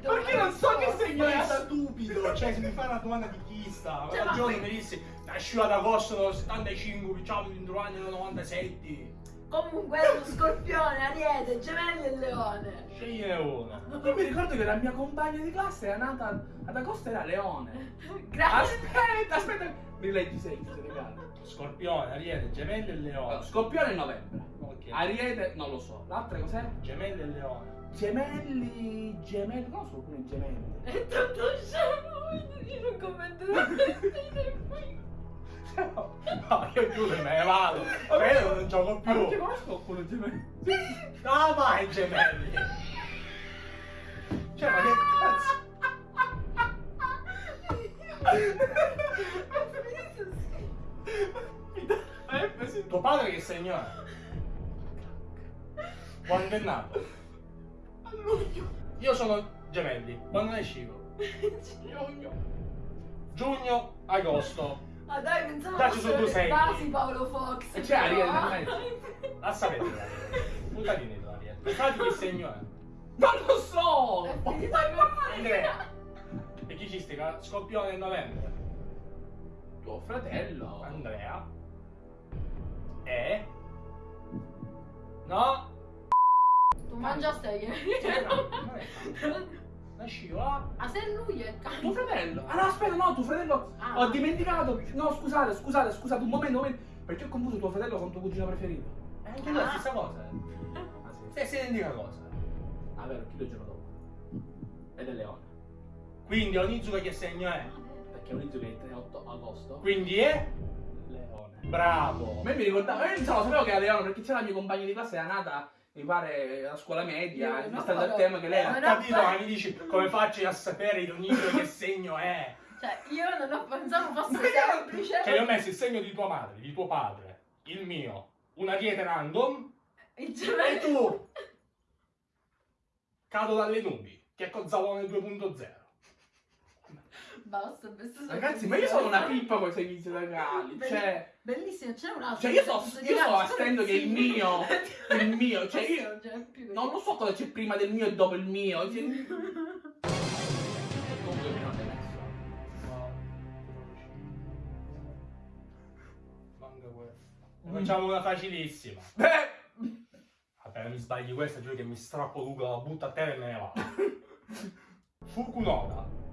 [SPEAKER 2] Perché non so che segno è
[SPEAKER 1] stupido, cioè se mi fai una domanda di chi sta,
[SPEAKER 3] Cioè, qui-
[SPEAKER 1] mi dissi nascivo ad agosto del 75, diciamo in due anni del 97.
[SPEAKER 3] Comunque è uno scorpione, ariete, gemelli e leone.
[SPEAKER 1] Scegliene uno.
[SPEAKER 2] Io mi ricordo che la mia compagna di classe era nata ad agosto era Leone. [LAUGHS]
[SPEAKER 3] Grazie.
[SPEAKER 2] Aspetta, aspetta. Mi leggi sempre, ti regalo.
[SPEAKER 1] Scorpione, Ariete, Gemelli e Leone.
[SPEAKER 2] Scorpione è novembre.
[SPEAKER 1] Ok.
[SPEAKER 2] Ariete, non lo so. L'altra cos'è?
[SPEAKER 1] Gemelli e Leone.
[SPEAKER 2] Gemelli. Gemelli. Non so alcuni gemelli.
[SPEAKER 3] È tutto scemo, io non commento [LAUGHS] qui.
[SPEAKER 1] No, io giuro, me ne vado. Ma io non gioco
[SPEAKER 2] Ma perché
[SPEAKER 1] più.
[SPEAKER 2] conosco qualcuno gemelli?
[SPEAKER 1] Ah, vai, gemelli. Cioè, ma che cazzo?
[SPEAKER 2] Eh, sì.
[SPEAKER 1] Tuo padre che segno è? Quando è nato?
[SPEAKER 2] A luglio.
[SPEAKER 1] Io sono gemelli. Quando ne escivo?
[SPEAKER 2] Giugno.
[SPEAKER 1] Giugno, agosto.
[SPEAKER 3] Ah dai, pensavo
[SPEAKER 1] Dacci su due segni.
[SPEAKER 3] basi Paolo Fox.
[SPEAKER 2] E c'è Ariel nel mezzo.
[SPEAKER 1] La sapete l'Ariete. Buttati tu l'Ariete. Infatti che segno è?
[SPEAKER 2] Non lo so.
[SPEAKER 3] È finita
[SPEAKER 1] Andrea. E chi ci stica? Scoppione in novembre.
[SPEAKER 2] tuo fratello.
[SPEAKER 1] Andrea e no
[SPEAKER 3] Tu mangia
[SPEAKER 1] no, non è la scivola
[SPEAKER 3] Ah, se lui è cane.
[SPEAKER 2] Tuo fratello? Ah no, aspetta, no, tuo fratello.
[SPEAKER 3] Ah.
[SPEAKER 2] Ho dimenticato. No, scusate, scusate, scusate, un momento, un momento. Perché ho confuso tuo fratello con tuo cugino preferito.
[SPEAKER 1] è anche la stessa cosa
[SPEAKER 2] Ah sì.
[SPEAKER 1] stessa identica cosa
[SPEAKER 2] Ah vero, chi lo gioca dopo? Ed è Leone.
[SPEAKER 1] quindi Onizuka che segno è?
[SPEAKER 2] Perché che è il 3-8 agosto.
[SPEAKER 1] quindi è?
[SPEAKER 2] Leone.
[SPEAKER 1] bravo
[SPEAKER 2] A me mi ricordavo, io non sapevo che era Leone perché c'era la mia compagna di classe, era nata, mi pare, a scuola media,
[SPEAKER 3] Io
[SPEAKER 2] mi
[SPEAKER 3] no,
[SPEAKER 2] sta dal
[SPEAKER 3] no,
[SPEAKER 2] tema che lei era.
[SPEAKER 1] capito ma mi dici come faccio a sapere Onizuka che segno è?
[SPEAKER 3] Cioè, io non ho pensato fosse semplice.
[SPEAKER 1] cioè io ho messo il segno di tua madre di tuo padre il mio una dieta random
[SPEAKER 3] Il
[SPEAKER 1] e tu cado dalle nubi che è Cozzalone 2.0
[SPEAKER 3] Basta, sono
[SPEAKER 2] Ragazzi, ma io sono una pippa con i servizi legali,
[SPEAKER 3] Belli-
[SPEAKER 2] cioè...
[SPEAKER 3] Bellissimo, c'è un altro.
[SPEAKER 2] Cioè io so,
[SPEAKER 3] Questo
[SPEAKER 2] io so astendo che il mio, il mio, [LAUGHS] cioè io
[SPEAKER 3] non più.
[SPEAKER 2] non lo so cosa c'è prima del mio e dopo il mio. Cioè... [LAUGHS] È
[SPEAKER 1] facciamo una facilissima
[SPEAKER 2] Beh,
[SPEAKER 1] Vabbè, mi sbagli questa, giuro che mi strappo Google, la butto a terra e me ne vado. [LAUGHS] Fukunoda.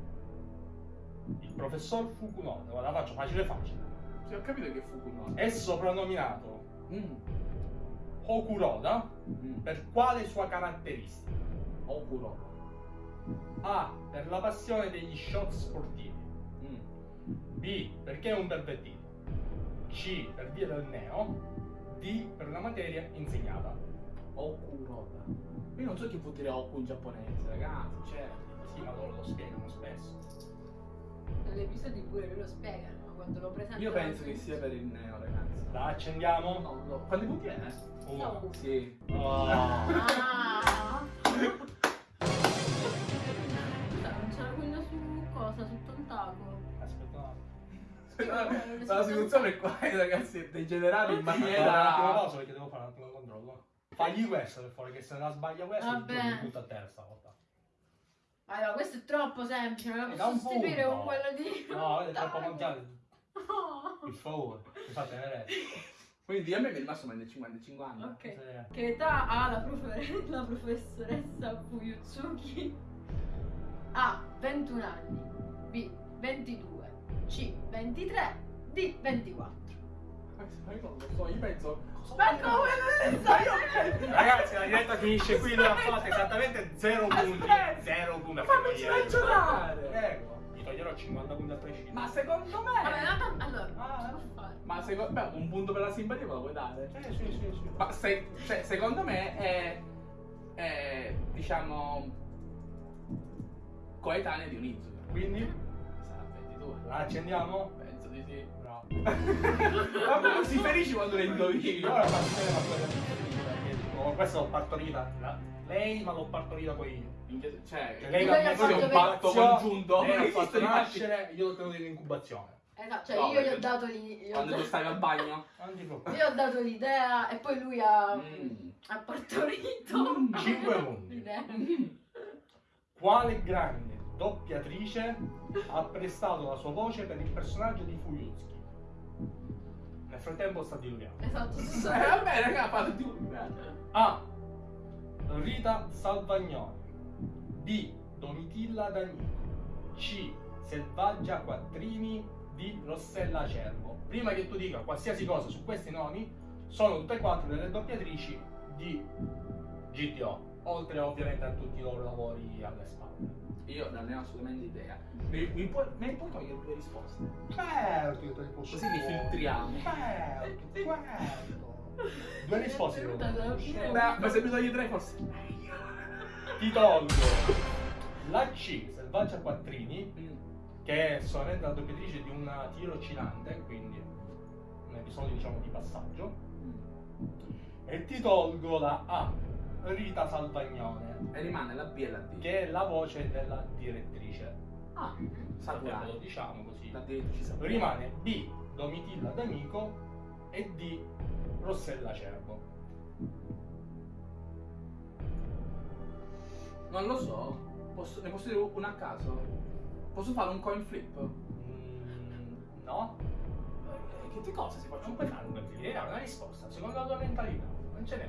[SPEAKER 1] Il professor Fukunoda, la faccio facile facile.
[SPEAKER 2] sì, ho capito che Kuno.
[SPEAKER 1] È soprannominato
[SPEAKER 2] Mm.
[SPEAKER 1] Hokuroda
[SPEAKER 2] Mm.
[SPEAKER 1] per quale sua caratteristica?
[SPEAKER 2] Okuro.
[SPEAKER 1] A. Per la passione degli shot sportivi.
[SPEAKER 2] Mm.
[SPEAKER 1] B. Perché è un pervertito. C. Per via del neo. D. Per la materia insegnata.
[SPEAKER 2] Okuroda. Io non so chi vuol dire Oku in giapponese, ragazzi, cioè...
[SPEAKER 1] Sì, ma loro lo spiegano spesso.
[SPEAKER 3] Nell'episodio pure lui lo spiegano quando lo presentano.
[SPEAKER 2] Io penso che sia per il neo, ragazzi.
[SPEAKER 1] La accendiamo?
[SPEAKER 2] Non lo... Quanti punti è?
[SPEAKER 1] Uno.
[SPEAKER 2] Sì.
[SPEAKER 1] Oh.
[SPEAKER 3] Ah. Scusa, [LAUGHS] non c'era quello su cosa? Su Tontaco?
[SPEAKER 1] Aspetta un attimo.
[SPEAKER 2] Aspetta, la situazione è qua, ragazzi, è degenerata in
[SPEAKER 1] Guarda, un attimo
[SPEAKER 2] maniera...
[SPEAKER 1] pausa perché devo fare un attimo controllo. Fagli questa per favore, che se la sbaglia questa
[SPEAKER 3] Vabbè.
[SPEAKER 1] mi butto a terra stavolta.
[SPEAKER 3] Allora, questo è troppo semplice, non lo
[SPEAKER 1] Eh, da
[SPEAKER 3] posso sostituire con quello di...
[SPEAKER 1] No, è troppo mangiare.
[SPEAKER 3] Oh.
[SPEAKER 1] Per favore, scusate, ne
[SPEAKER 2] Quindi a me mi è rimasto meno di 50 50.
[SPEAKER 3] Ok. Che età ha la, profe- la professoressa Fuyutsuki? A. 21 anni. B. 22. C. 23. D. 24.
[SPEAKER 2] So, io penso...
[SPEAKER 3] Ma come non lo so?
[SPEAKER 1] Ragazzi, la diretta finisce qui, lui ha fatto esattamente 0 punti.
[SPEAKER 2] Aspetta.
[SPEAKER 1] 0 punti. a
[SPEAKER 2] Fammici ragionare!
[SPEAKER 1] Prego. Gli toglierò 50 punti a prescindere.
[SPEAKER 2] Ma secondo
[SPEAKER 3] Vabbè,
[SPEAKER 2] me...
[SPEAKER 3] no, allora,
[SPEAKER 1] Ah,
[SPEAKER 3] cosa posso fare?
[SPEAKER 2] Ma secondo me un punto per la simpatia me lo puoi dare?
[SPEAKER 1] Eh, sì, sì, sì.
[SPEAKER 2] Ma se, cioè, secondo me è, è diciamo coetanea di Onizuka.
[SPEAKER 1] Quindi,
[SPEAKER 2] Sarà 22.
[SPEAKER 1] la accendiamo?
[SPEAKER 2] Penso di sì. Vabbè, non si ferisci quando le indovini.
[SPEAKER 1] Ora passeremo a quella perché dico, questa l'ho partorita lei, ma l'ho partorita poi io.
[SPEAKER 2] Cioè,
[SPEAKER 1] Cioè, lei l'ha
[SPEAKER 3] ha
[SPEAKER 1] messo
[SPEAKER 3] fatto per-
[SPEAKER 2] patto congiunto.
[SPEAKER 1] Lei l'ha fatto nascere, io l'ho tenuto in incubazione.
[SPEAKER 3] Esatto, cioè
[SPEAKER 2] No,
[SPEAKER 3] io gli ho dato ho,
[SPEAKER 2] Quando tu stavi al bagno.
[SPEAKER 1] Non ti preoccupare.
[SPEAKER 3] io ho dato l'idea e poi lui ha,
[SPEAKER 2] Mm.
[SPEAKER 3] ha partorito.
[SPEAKER 2] Mm.
[SPEAKER 1] Cinque punti.
[SPEAKER 3] l'idea.
[SPEAKER 1] Quale grande doppiatrice ha prestato la sua voce per il personaggio di Fuyutsuki? Nel frattempo sta diluvando.
[SPEAKER 3] Esatto.
[SPEAKER 2] Eh, vabbè, raga, parlo di
[SPEAKER 1] A. Rita Salvagnoni. B. Domitilla D'Amico. C. Selvaggia Quattrini. D. Rossella Cervo. Prima che tu dica qualsiasi cosa su questi nomi, sono tutte e quattro delle doppiatrici di GTO. Oltre ovviamente a tutti i loro lavori alle spalle.
[SPEAKER 2] Io non ne ho assolutamente idea. Mi, mi puoi, mi puoi togliere due risposte?
[SPEAKER 1] Certo, che te le posso
[SPEAKER 2] Così li filtriamo.
[SPEAKER 1] Certo, certo. Due risposte devo.
[SPEAKER 3] Beh,
[SPEAKER 2] ma se mi togli tre forse.
[SPEAKER 1] Ti tolgo la C, Selvaggia Quattrini,
[SPEAKER 2] Mm.
[SPEAKER 1] che è solamente la doppiatrice di un tiro oscillante, quindi un episodio diciamo di passaggio. E ti tolgo la A, Rita Salvagnone,
[SPEAKER 2] E rimane la B e la D.
[SPEAKER 1] che è la voce della direttrice.
[SPEAKER 2] Ah,
[SPEAKER 1] Sappiamo, lo diciamo così.
[SPEAKER 2] La direttrice Sakurai.
[SPEAKER 1] Rimane B, Domitilla D'Amico e D, Rossella Cervo.
[SPEAKER 2] Non lo so. Posso- ne posso dire una a caso? Posso fare un coin flip?
[SPEAKER 1] Mm, no?
[SPEAKER 2] che, che cosa si faccia?
[SPEAKER 1] Non puoi fare una risposta secondo la tua mentalità. Non ce n'è.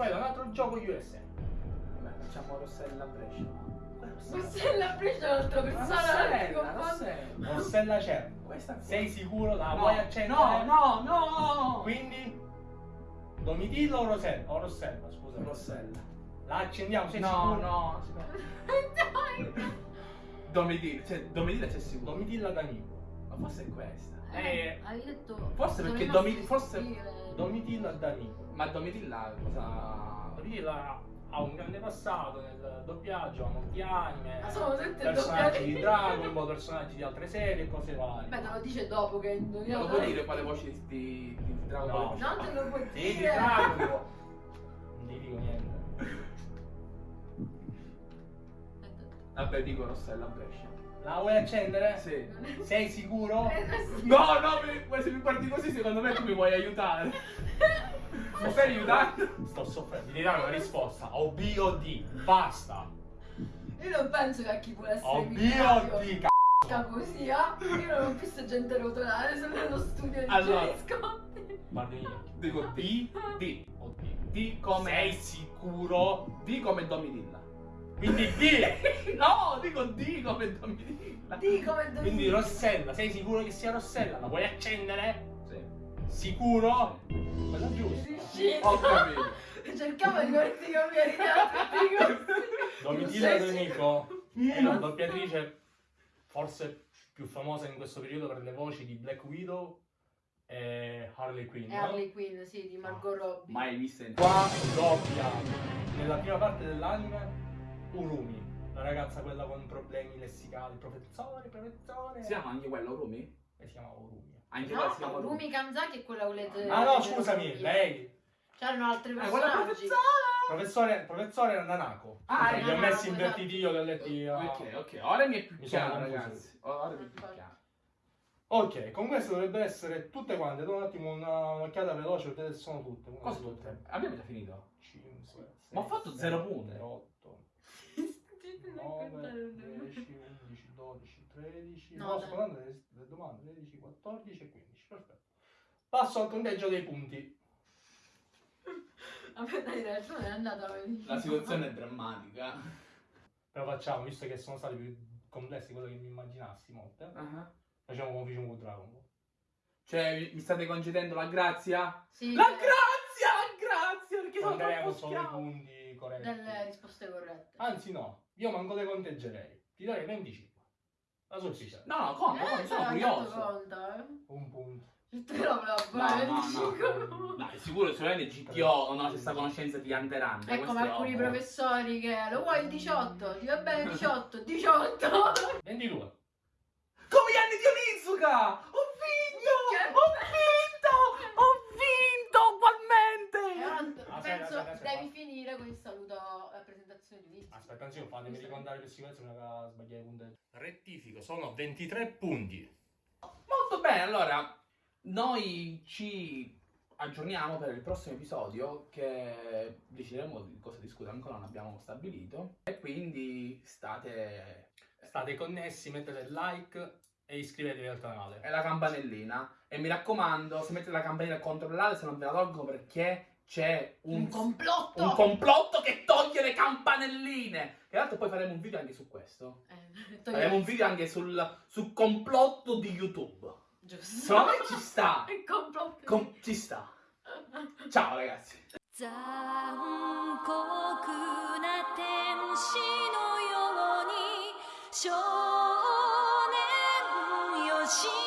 [SPEAKER 1] Poi da un altro gioco USA.
[SPEAKER 2] Vabbè, facciamo Rossella a Brescia.
[SPEAKER 3] Rossella Brescia è un'altra persona.
[SPEAKER 2] Rossella. Rossella.
[SPEAKER 1] Rossella c'è. Sei sicuro? La
[SPEAKER 2] No,
[SPEAKER 1] vuoi accendere?
[SPEAKER 2] No, no, no!
[SPEAKER 1] Quindi Domitilla o Rosella? O Rossella, scusa.
[SPEAKER 2] Rossella.
[SPEAKER 1] La accendiamo, sei
[SPEAKER 2] No,
[SPEAKER 1] sicuro?
[SPEAKER 2] no, aspetta.
[SPEAKER 3] Dai. [LAUGHS]
[SPEAKER 2] Domitilla, cioè Domitilla c'è sicuro.
[SPEAKER 1] Domitilla D'Amico.
[SPEAKER 2] Ma forse è questa.
[SPEAKER 1] Eh,
[SPEAKER 3] Hai detto.
[SPEAKER 2] Forse perché Domi- forse-
[SPEAKER 3] stile.
[SPEAKER 1] Domitilla D'Amico.
[SPEAKER 2] Ma Domitilla cosa...
[SPEAKER 1] Domitilla ha un grande passato nel doppiaggio, ha molti anime,
[SPEAKER 3] Ma sono tutte
[SPEAKER 1] personaggi di Dragon Ball, personaggi di altre serie e cose varie.
[SPEAKER 3] Beh, te lo dice dopo che hai
[SPEAKER 2] Non lo puoi dire quale voce di, di, di Dragon
[SPEAKER 1] No.
[SPEAKER 2] Ball?
[SPEAKER 3] Non te lo puoi
[SPEAKER 1] Sì, di
[SPEAKER 3] dire.
[SPEAKER 1] Dragon Ball. Non ti dico niente.
[SPEAKER 2] Vabbè, dico Rossella a Brescia.
[SPEAKER 1] La vuoi accendere?
[SPEAKER 2] Sì.
[SPEAKER 1] Sei sicuro?
[SPEAKER 3] Eh.
[SPEAKER 2] No, no, se mi guardi così secondo me tu mi vuoi aiutare. [LAUGHS] Mi stai aiutando?
[SPEAKER 1] Sto soffrendo. Devi dare una risposta. O B o D. Basta.
[SPEAKER 3] Io non penso che a chi vuole essere
[SPEAKER 1] O B o D.
[SPEAKER 3] Sta così, eh? Io non ho visto gente rotolare, sono nello studio di
[SPEAKER 2] Allora.
[SPEAKER 3] Gianni Scotti.
[SPEAKER 1] Guarda i miei occhi.
[SPEAKER 2] Dico D, D.
[SPEAKER 1] O D.
[SPEAKER 2] D come...
[SPEAKER 1] Sei sicuro?
[SPEAKER 2] D come Domitilla.
[SPEAKER 1] Quindi D. [LAUGHS]
[SPEAKER 2] No, dico D come Domitilla.
[SPEAKER 3] Di come devi
[SPEAKER 1] Quindi Rossella. Sei sicuro che sia Rossella? La vuoi accendere?
[SPEAKER 2] Sì.
[SPEAKER 1] Sicuro? Quella giusta.
[SPEAKER 3] Riuscito.
[SPEAKER 2] Ho capito.
[SPEAKER 3] Cercavo di farti cambiare idea.
[SPEAKER 1] Domitilla
[SPEAKER 3] Sei
[SPEAKER 1] D'Amico è una doppiatrice forse più famosa in questo periodo per le voci di Black Widow e Harley Quinn.
[SPEAKER 3] E Harley Quinn, sì, di Margot Robbie.
[SPEAKER 2] Mai vista in
[SPEAKER 1] Qua doppia nella prima parte dell'anime Urumi, la ragazza quella con problemi lessicali, professore, professore.
[SPEAKER 2] Si chiama anche quello, Rumi?
[SPEAKER 1] E si chiama Urumi.
[SPEAKER 2] Anche
[SPEAKER 3] No,
[SPEAKER 2] chiama Rumi.
[SPEAKER 3] Kanzaki è quella con le
[SPEAKER 1] Ah no, scusami, lei.
[SPEAKER 3] C'erano altri
[SPEAKER 2] Eh, quella
[SPEAKER 3] personaggi.
[SPEAKER 2] professore!
[SPEAKER 1] Professore, professore Nanako.
[SPEAKER 2] Ah,
[SPEAKER 1] li ho messi invertiti io, li ho letti.
[SPEAKER 2] Ok, ok, ora mi è più
[SPEAKER 1] Mi sono
[SPEAKER 2] chiaro, ragazzi. Ora mi è più chiaro.
[SPEAKER 1] Ok, con questo dovrebbe essere tutte quante. Do un attimo una- un'occhiata veloce perché sono tutte.
[SPEAKER 2] Cosa tutte? Abbiamo già finito?
[SPEAKER 1] 5, 6,
[SPEAKER 2] Ma ho fatto zero punti.
[SPEAKER 1] 8, 9, 10, 11, 12, 13.
[SPEAKER 3] No,
[SPEAKER 1] No, sto guardando le, domande 13, 14 e 15. Perfetto. Passo al conteggio dei punti. [LAUGHS]
[SPEAKER 3] Vabbè, dai, dai, tu non è andata
[SPEAKER 2] La situazione è drammatica.
[SPEAKER 1] Però facciamo, visto che sono stati più complessi di quello che mi immaginassi, molte.
[SPEAKER 2] Ah.
[SPEAKER 1] Facciamo come facciamo con Dragon Ball.
[SPEAKER 2] Cioè, mi- state concedendo la grazia?
[SPEAKER 3] Sì,
[SPEAKER 2] La grazia, la grazia, perché sono troppo
[SPEAKER 1] solo i punti corretti.
[SPEAKER 3] delle risposte corrette.
[SPEAKER 1] Anzi no, io manco le conteggerei. Ti darei 25. La sufficiente.
[SPEAKER 2] No, no, conta, conta,
[SPEAKER 3] Eh,
[SPEAKER 2] sono
[SPEAKER 3] cioè,
[SPEAKER 2] curioso.
[SPEAKER 3] conta, eh.
[SPEAKER 1] Un punto.
[SPEAKER 3] Te la
[SPEAKER 2] No,
[SPEAKER 3] brava,
[SPEAKER 2] no, no. Dai, [LAUGHS] sicuro solamente GTO non ha questa conoscenza di.
[SPEAKER 3] È come
[SPEAKER 2] questo
[SPEAKER 3] alcuni
[SPEAKER 2] ovvio.
[SPEAKER 3] professori che lo vuoi il 18? Ti va bene il 18? 18!
[SPEAKER 1] 22.
[SPEAKER 2] Come gli anni di Onizuka! Ho vinto!
[SPEAKER 3] Che
[SPEAKER 2] Ho vinto! Ho vinto
[SPEAKER 3] E
[SPEAKER 2] ugualmente!
[SPEAKER 3] ora
[SPEAKER 1] Aspetta,
[SPEAKER 3] penso
[SPEAKER 1] aspetta, aspetta.
[SPEAKER 3] Devi finire con il saluto alla presentazione di Unizio.
[SPEAKER 1] Aspetta, anzi, fatemi ricordare per sicurezza una sbagliare i punteggi. Rettifico, sono 23 punti.
[SPEAKER 2] Molto bene, allora noi ci aggiorniamo per il prossimo episodio che decideremo di cosa discutere ancora non abbiamo stabilito e quindi state
[SPEAKER 1] State connessi, mettete like e iscrivetevi al canale.
[SPEAKER 2] e la campanellina e mi raccomando se mettete la campanella controllate se non ve la tolgo perché c'è un,
[SPEAKER 3] un, complotto.
[SPEAKER 2] un, complotto. che toglie le campanelline. E l'altro poi faremo un video anche su questo.
[SPEAKER 3] Eh,
[SPEAKER 2] faremo un video anche sul, sul complotto di YouTube.
[SPEAKER 3] Giusto.
[SPEAKER 2] Secondo me ci sta. [LAUGHS]
[SPEAKER 3] Il complotto.
[SPEAKER 2] Com ci sta. Ciao ragazzi.
[SPEAKER 8] 少年よ